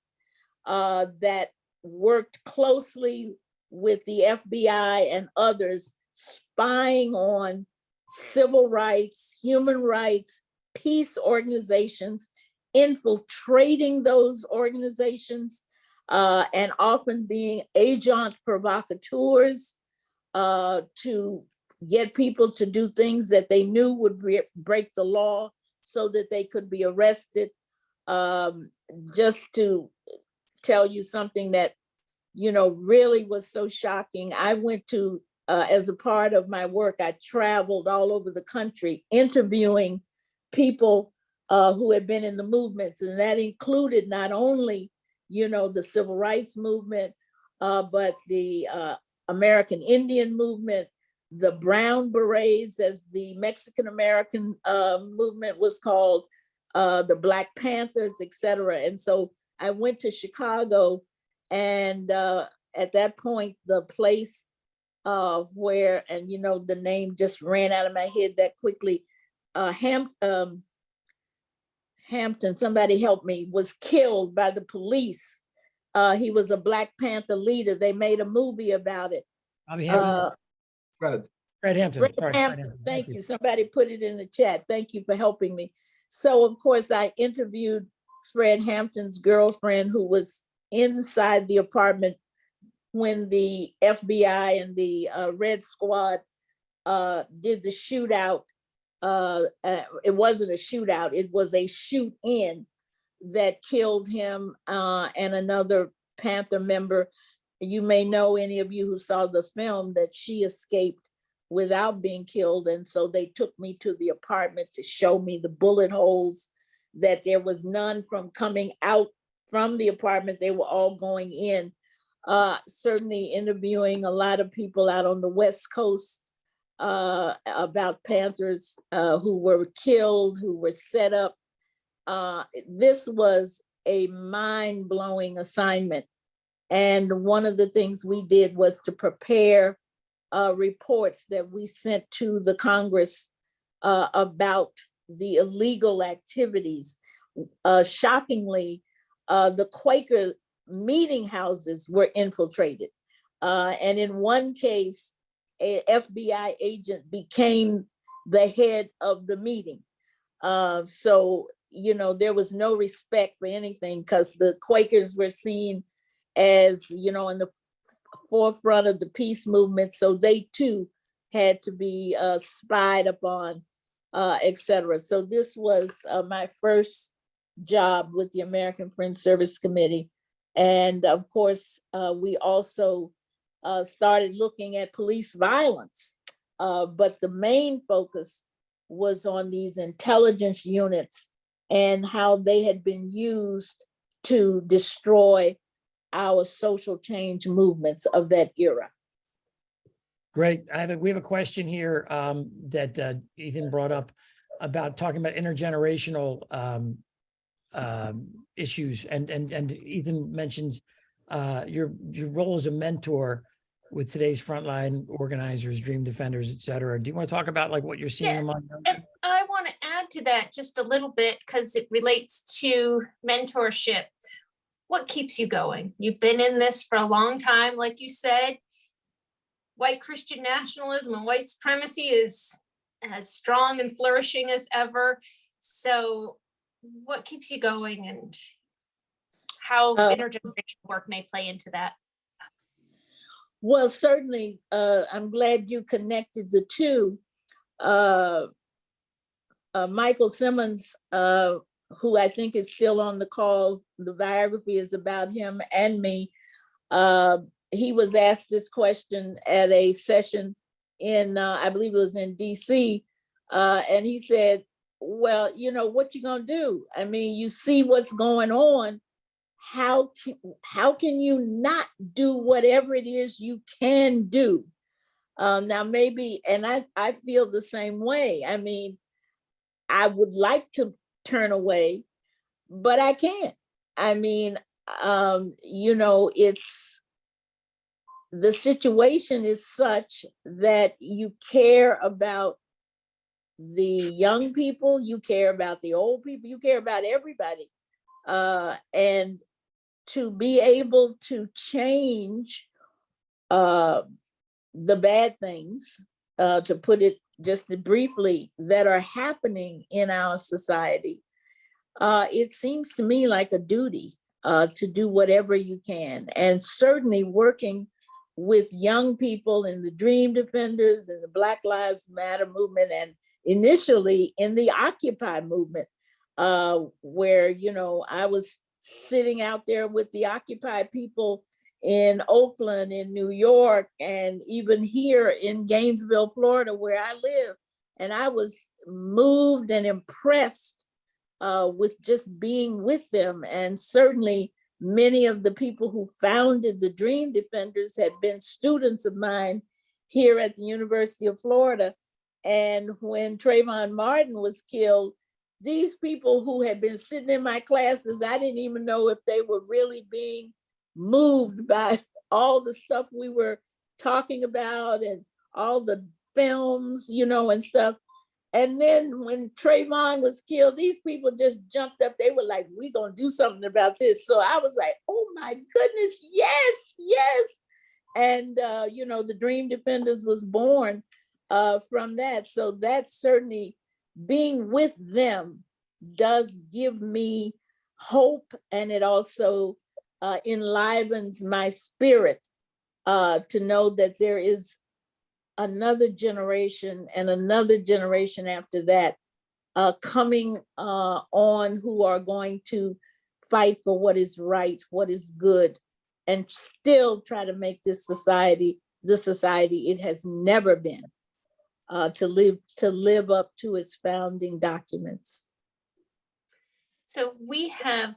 uh, that worked closely with the FBI and others spying on civil rights, human rights, peace organizations, infiltrating those organizations, uh, and often being agent provocateurs uh, to get people to do things that they knew would bre- break the law so that they could be arrested. Um, just to tell you something that, you know, really was so shocking. I went to, uh, as a part of my work, I traveled all over the country interviewing people uh, who had been in the movements, and that included not only, you know, the civil rights movement, uh, but the uh, American Indian movement, the Brown Berets, as the Mexican American uh, movement was called, uh, the Black Panthers, et cetera. And so I went to Chicago and at that point, the place uh, where, and you know, the name just ran out of my head that quickly, uh, Ham, um, Hampton, somebody help me, was killed by the police. Uh, he was a Black Panther leader. They made a movie about it. Bobby Hampton, Uh, Fred, Fred Hampton. Fred sorry, Fred Hampton, Hampton, thank you. Somebody put it in the chat. Thank you for helping me. So of course, I interviewed Fred Hampton's girlfriend who was inside the apartment when the FBI and the uh, Red Squad uh, did the shootout. Uh, uh, It wasn't a shootout, it was a shoot in that killed him uh, and another Panther member. You may know, any of you who saw the film, that she escaped without being killed. And so they took me to the apartment to show me the bullet holes, that there was none from coming out from the apartment. They were all going in. Uh, certainly interviewing a lot of people out on the West Coast uh, about Panthers uh, who were killed, who were set up. Uh, this was a mind-blowing assignment. And one of the things we did was to prepare uh, reports that we sent to the Congress uh, about the illegal activities. Uh, shockingly, uh, the Quaker meeting houses were infiltrated. Uh, and in one case, a FBI agent became the head of the meeting. Uh, so, you know, there was no respect for anything because the Quakers were seen as, you know, in the forefront of the peace movement. So they too had to be uh, spied upon, uh, et cetera. So this was uh, my first job with the American Friends Service Committee. And of course, uh, we also uh, started looking at police violence. Uh, but the main focus was on these intelligence units and how they had been used to destroy our social change movements of that era. Great. I have, a we have a question here um, that uh, Ethan brought up about talking about intergenerational um, um, issues and, and, and Ethan mentions uh, your, your role as a mentor with today's frontline organizers, dream defenders, et cetera. Do you want to talk about like what you're seeing Yeah, among them? And I want to add to that just a little bit because it relates to mentorship. What keeps you going? You've been in this for a long time, like you said. White Christian nationalism and white supremacy is as strong and flourishing as ever. So what keeps you going and how Uh, intergenerational work may play into that? Well, certainly, uh, I'm glad you connected the two. Uh, uh, Michael Simmons, uh, who I think is still on the call, the biography is about him and me. Uh, he was asked this question at a session in, uh, I believe it was in DC. Uh, and he said, well, you know, what you gonna do? I mean, you see what's going on how can, how can you not do whatever it is you can do? Um, now maybe, and I, I feel the same way. I mean, I would like to turn away, but I can't. I mean, um, you know, it's, the situation is such that you care about the young people, you care about the old people, you care about everybody. Uh, and to be able to change uh, the bad things, uh, to put it just briefly, that are happening in our society, uh, it seems to me like a duty uh, to do whatever you can. And certainly working with young people in the Dream Defenders and the Black Lives Matter movement and initially in the Occupy movement, uh, where, you know, I was sitting out there with the Occupy people in Oakland, in New York, and even here in Gainesville, Florida, where I live. And I was moved and impressed uh, with just being with them. And certainly many of the people who founded the Dream Defenders had been students of mine here at the University of Florida. And when Trayvon Martin was killed, these people who had been sitting in my classes, I didn't even know if they were really being moved by all the stuff we were talking about and all the films, you know, and stuff. And then when Trayvon was killed, these people just jumped up. They were like, we're gonna do something about this. So I was like, oh my goodness, yes, yes. And, uh, you know, the Dream Defenders was born uh, from that. So that certainly being with them does give me hope and it also uh, enlivens my spirit uh, to know that there is another generation and another generation after that uh, coming uh, on who are going to fight for what is right, what is good, and still try to make this society the society it has never been uh, to live to live up to its founding documents. So we have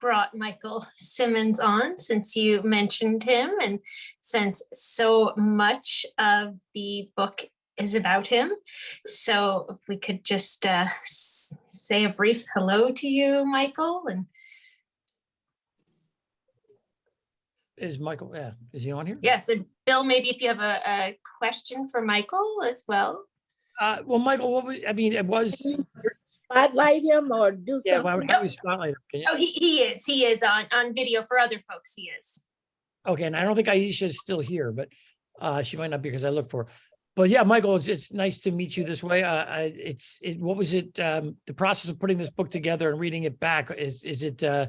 brought Michael Simmons on since you mentioned him and since so much of the book is about him. So if we could just uh, say a brief hello to you, Michael, and Is Michael, yeah, is he on here? yes, and Bill, maybe if you have a, a question for Michael as well. Uh, well, Michael, what was, I mean, it was, Spotlight him or do yeah, why would something? spotlight? him? Can you- Oh, he, he is, he is on, on video for other folks, he is. Okay, and I don't think Aishah is still here, but uh, she might not be because I looked for her. But yeah, Michael, it's, it's nice to meet you this way. Uh, I, it's, it, what was it, um, the process of putting this book together and reading it back, is, is it, uh,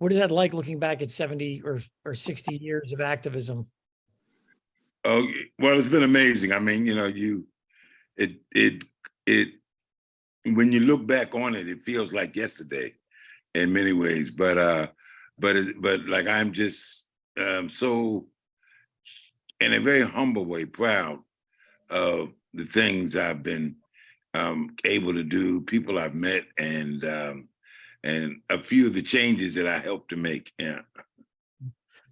what is that like looking back at seventy or, or sixty years of activism? Oh, well, it's been amazing. I mean, you know, you, it, it, it, when you look back on it, it feels like yesterday in many ways, but, uh, but, it- but like, I'm just, um, so in a very humble way, proud of the things I've been, um, able to do, people I've met and, um, and a few of the changes that I helped to make. Yeah.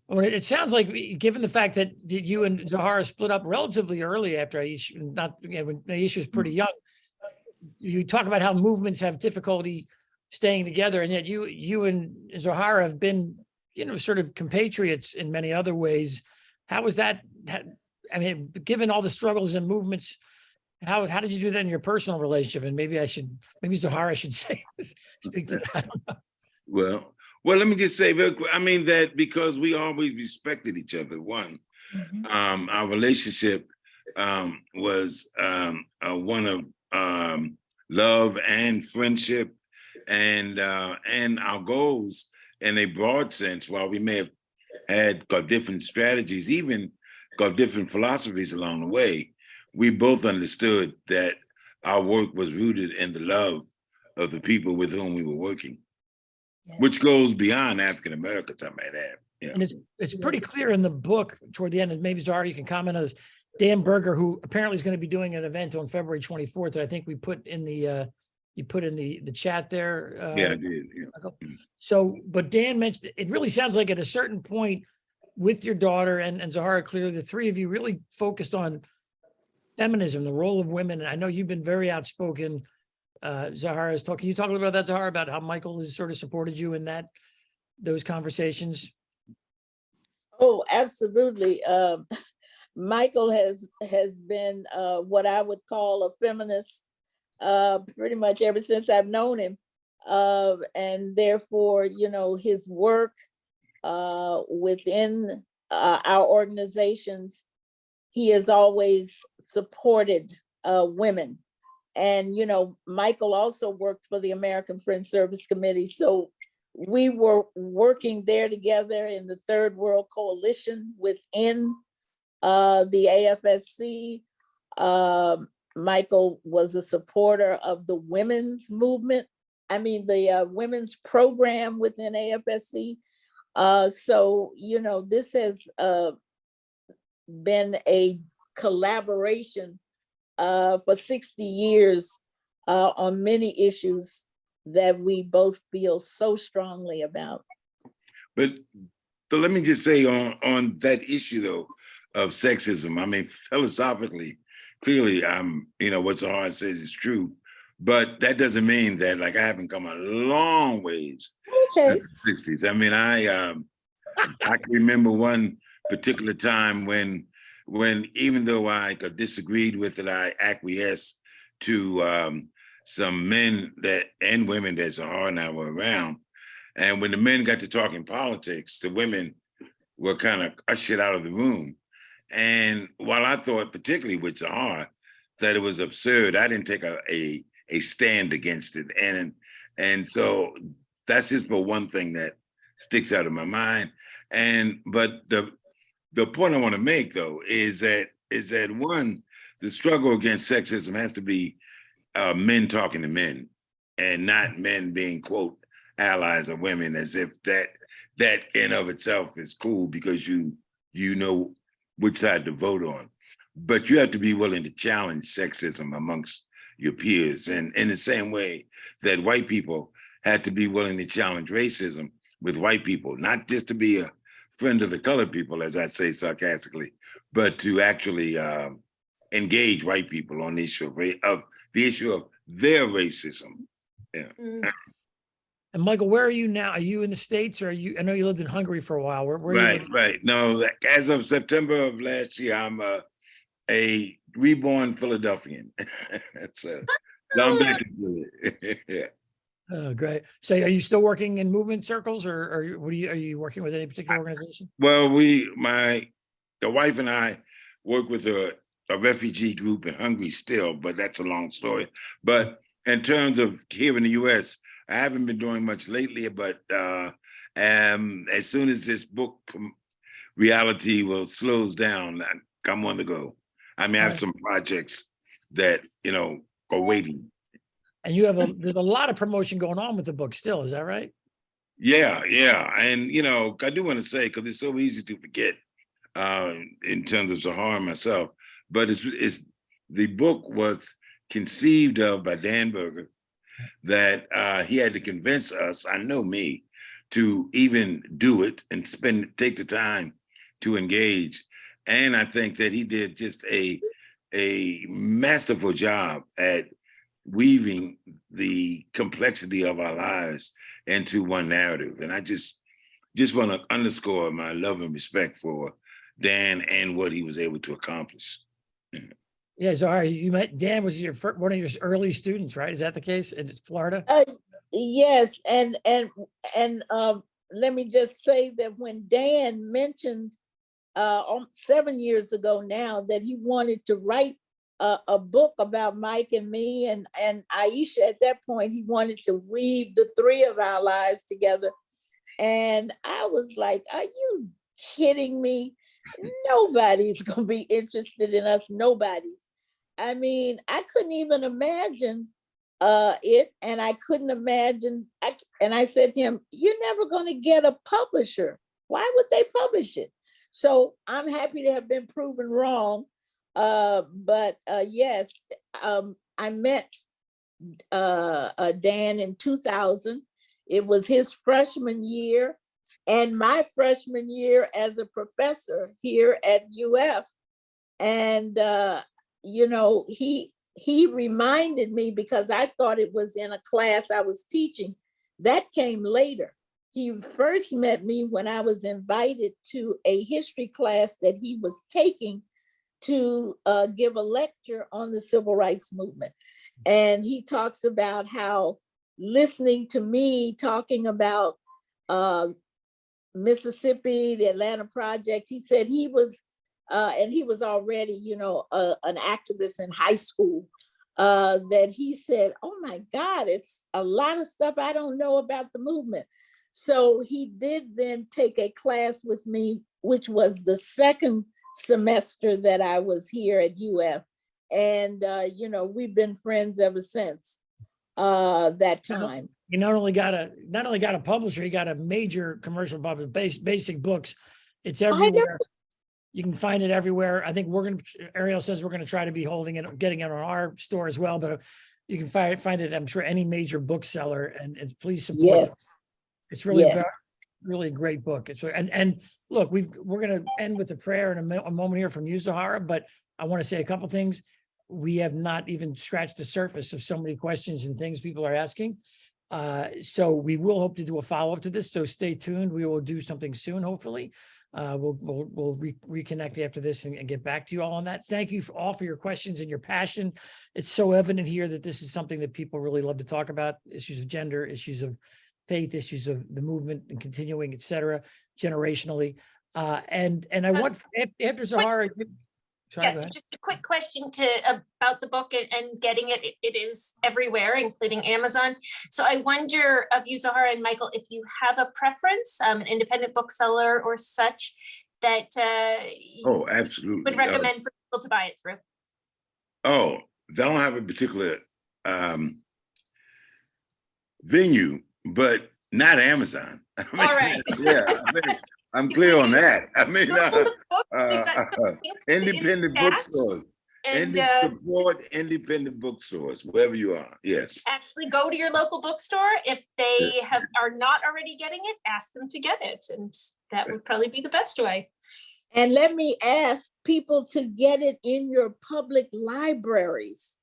Well, it sounds like, given the fact that you and Zoharah split up relatively early after Aishah, not, you know, when Aishah was hmm. pretty young. You talk about how movements have difficulty staying together and yet you, you and Zoharah have been, you know, sort of compatriots in many other ways. How was that, that- I mean, given all the struggles and movements, how, how did you do that in your personal relationship? And maybe I should, maybe Zoharah should say, speak to that. Well, well, let me just say quick, I mean that because we always respected each other, one, Mhm. um, our relationship um, was um, uh, one of um, love and friendship and uh, and our goals in a broad sense, while we may have had got different strategies, even got different philosophies along the way, we both understood that our work was rooted in the love of the people with whom we were working which goes beyond African Americans, I might add. Yeah. And it's, it's pretty clear in the book toward the end, and maybe Zoharah, you can comment on this. Dan Berger, who apparently is going to be doing an event on February twenty-fourth, that I think we put in the, uh, you put in the, the chat there. Yeah, I uh, did. Yeah. So, but Dan mentioned, it really sounds like at a certain point with your daughter and, and Zoharah, clearly the three of you really focused on feminism, the role of women. And I know you've been very outspoken. Uh, Zoharah is talking, can you talk a little about that, Zoharah, about how Michael has sort of supported you in that, those conversations? Oh, absolutely. Um, Michael has, has been, uh, what I would call a feminist, uh, pretty much ever since I've known him. Uh, and therefore, you know, his work, uh, within, uh, our organizations, he has always supported, uh, women. And, you know, Michael also worked for the American Friends Service Committee, so we were working there together in the Third World Coalition within uh, the AFSC. Um, Michael was a supporter of the women's movement. I mean, the uh, women's program within AFSC. Uh, so, you know, this has uh, been a collaboration uh, for 60 years uh, on many issues that we both feel so strongly about. But so let me just say on on that issue though of sexism. I mean, philosophically, clearly, um, you know, what Zoharah says is true, but that doesn't mean that like I haven't come a long ways Okay. since the 60s. I mean, I um I can remember one particular time when when even though I disagreed with it, I acquiesced to um some men that and women that Zoharah and I were around. And when the men got to talking politics, the women were kind of ushered out of the room. And while I thought, particularly with Zoharah, that it was absurd, I didn't take a, a, a stand against it. And, and so that's just but one thing that sticks out of my mind. And, but the, the point I want to make though, is that, is that one, the struggle against sexism has to be uh, men talking to men and not men being quote allies of women as if that that in of itself is cool because you you know which side to vote on. But you have to be willing to challenge sexism amongst your peers. And in the same way that white people had to be willing to challenge racism with white people not just to be a friend of the colored people as i say sarcastically but to actually um, engage white people on the issue of, of the issue of their racism Mm. And Michael, where are you now? Are you in the States or are you, I know you lived in Hungary for a while. Where, where are you? Right, right. No, as of September of last year, I'm uh a reborn Philadelphian. so, so I'm back to it. yeah. Oh, great. So are you still working in movement circles or, or you- what are you, are you working with any particular organization? Well, we, my, the wife and I work with a, a refugee group in Hungary still, but that's a long story. But in terms of here in the US, I haven't been doing much lately, but uh, um, as soon as this book reality will slows down, I'm on the go. I mean, I have Right. some projects that, you know, are waiting. And you have a, there's a lot of promotion going on with the book still, is that right? Yeah, yeah, and you know, I do want to say because it's so easy to forget uh, in terms of Zoharah myself, but it's it's the book was conceived of by Dan Berger that uh, he had to convince us, I know me, to even do it and spend take the time to engage, and I think that he did just a a masterful job at weaving the complexity of our lives into one narrative. And I just just want to underscore my love and respect for Dan and what he was able to accomplish. Yeah, Zoharah, you met, Dan was your, fir- one of your early students, right? Is that the case in Florida? Uh, yes, and, and, and, um, let me just say that when Dan mentioned, uh, seven years ago now, that he wanted to write a, a book about Mike and me and, and Aishah, at that point, he wanted to weave the three of our lives together. And I was like, are you kidding me? Nobody's gonna be interested in us, nobody's. I mean, I couldn't even imagine uh it and I couldn't imagine I and I said to him, You're never gonna get a publisher. Why would they publish it? So I'm happy to have been proven wrong. Uh, but uh yes, um I met uh, uh Dan in 2000. It was his freshman year and my freshman year as a professor here at UF. And uh, you know, he he reminded me because I thought it was in a class I was teaching. That came later. He first met me when I was invited to a history class that he was taking to uh, give a lecture on the civil rights movement. And he talks about how listening to me talking about uh, Mississippi, the Atlanta Project, he said he was, uh, and he was already, you know, uh, an activist in high school, uh, that he said, oh my God, it's a lot of stuff I don't know about the movement. So he did then take a class with me, which was the second semester that I was here at UF. And, uh, you know, we've been friends ever since uh, that time. You not only got a, not only got a publisher, you got a major commercial publisher, base, basic books. It's everywhere. You can find it everywhere. I think we're gonna, Ariel says we're gonna try to be holding it, getting it on our store as well, but you can find, find it, I'm sure, any major bookseller and, and please support. it. Yes, It's really, Yes. Really a great book. It's, and, and look, we've, we're gonna end with a prayer in a a moment here from you, Zoharah, but I want to say a couple things. We have not even scratched the surface of so many questions and things people are asking. Uh, so we will hope to do a follow-up to this, so stay tuned. We will do something soon, hopefully. Uh, we'll, we'll, we'll re- reconnect after this and, and get back to you all on that. Thank you for all for your questions and your passion. It's so evident here that this is something that people really love to talk about, issues of gender, issues of faith, issues of the movement and continuing, et cetera, generationally. Uh, and, and I Uh, want, after Zoharah. Sorry, Yes, just a quick question to, about the book and, and getting it. It- It is everywhere, including Amazon. So I wonder of you, Zoharah and Michael, if you have a preference, um, an independent bookseller or such that uh, you Oh, absolutely. would Uh, recommend for people to buy it through. Oh, they don't have a particular um venue, but not Amazon. I mean, All right. Yeah, I think I'm clear on that. I mean, uh, the book, we've uh, got some links in the independent bookstores, And Inde- uh, support independent bookstores, wherever you are. Yes. actually go to your local bookstore. If they have, are not already getting it, ask them to get it. And that would probably be the best way. and let me ask people to get it in your public libraries.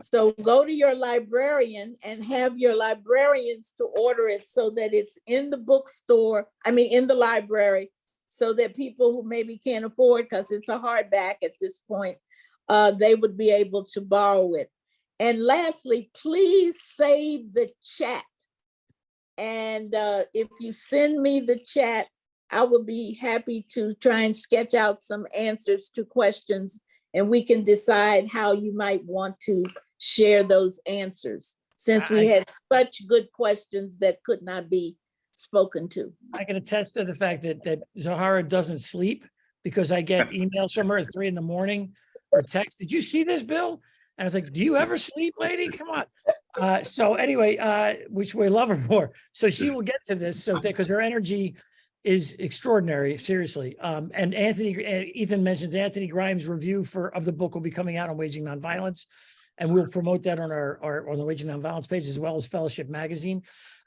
So go to your librarian and have your librarians to order it so that it's in the bookstore, I mean, in the library, so that people who maybe can't afford, because it's a hardback at this point, uh, they would be able to borrow it. And lastly, please save the chat. And uh, if you send me the chat, I will be happy to try and sketch out some answers to questions and we can decide how you might want to share those answers. Since we had such good questions that could not be spoken to. I can attest to the fact that, that Zoharah doesn't sleep because I get emails from her at three in the morning or text. Did you see this, Bill? And I was like, do you ever sleep, lady? Come on. Uh, so anyway, uh, which we love her for. So she will get to this. So because her energy is extraordinary, seriously. Um, and Anthony, uh, Ethan mentions Anthony Grimes' review for, of the book will be coming out on waging nonviolence. And we'll promote that on our, our, on the Waging Nonviolence page as well as Fellowship Magazine.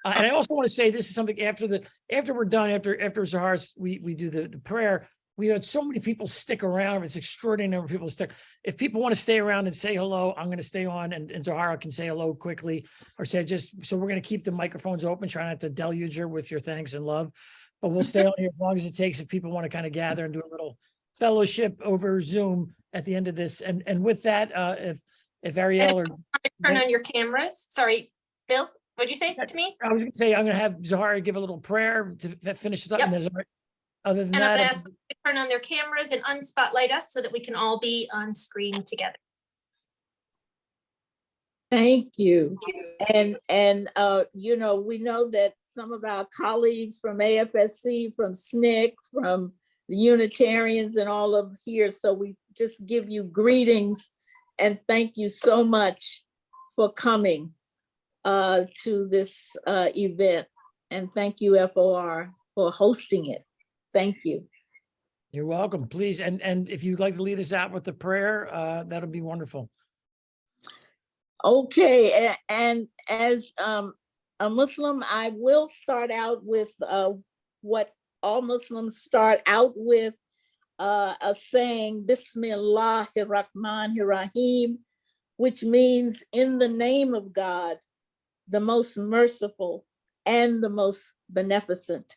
Uh, and I also want to say this is something after the, after we're done, after, after Zahar's, we, we do the, the prayer. We had so many people stick around. It's extraordinary number of people stick. If people want to stay around and say hello, I'm going to stay on and, and Zoharah can say hello quickly or say just, so we're going to keep the microphones open, try not to deluge her with your thanks and love. But we'll stay on here as long as it takes if people want to kind of gather and do a little fellowship over Zoom at the end of this. And, and with that, uh, if, if Ariel or Turn on your cameras. Sorry, Bill, what'd you say to me? I was gonna say, I'm gonna have Zoharah give a little prayer to finish it up. and Other than And I'm gonna ask them to turn on their cameras and unspotlight us so that we can all be on screen together. Thank you. And, and, uh, you know, we know that some of our colleagues from AFSC, from SNCC, from the Unitarians and all of here, so we just give you greetings and thank you so much for coming uh, to this uh, event. And thank you FOR for hosting it. Thank you. you're welcome, please. And, and if you'd like to lead us out with the prayer, uh, that'll be wonderful. Okay, a- and as um a Muslim, I will start out with uh what all Muslims start out with uh a saying Bismillahir Rahmanir Rahim, which means in the name of God, the most merciful and the most beneficent.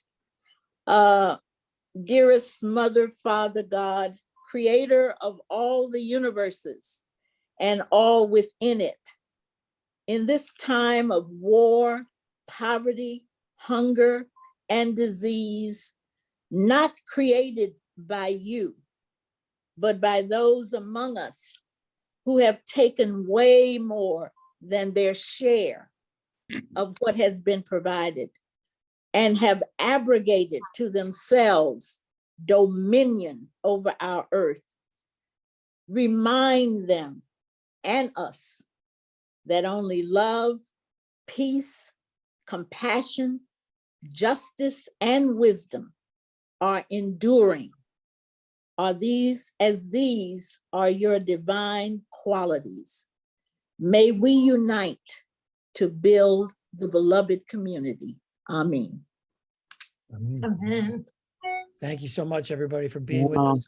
Uh dearest mother, father, God, creator of all the universes and all within it. In this time of war, poverty, hunger, and disease, not created by you, but by those among us who have taken way more than their share of what has been provided and have abrogated to themselves dominion over our earth. Remind them and us that only love, peace, compassion, justice, and wisdom are enduring. Are these as these are your divine qualities. May we unite to build the beloved community. Amen. Amen. Amen. Thank you so much, everybody, for being with us.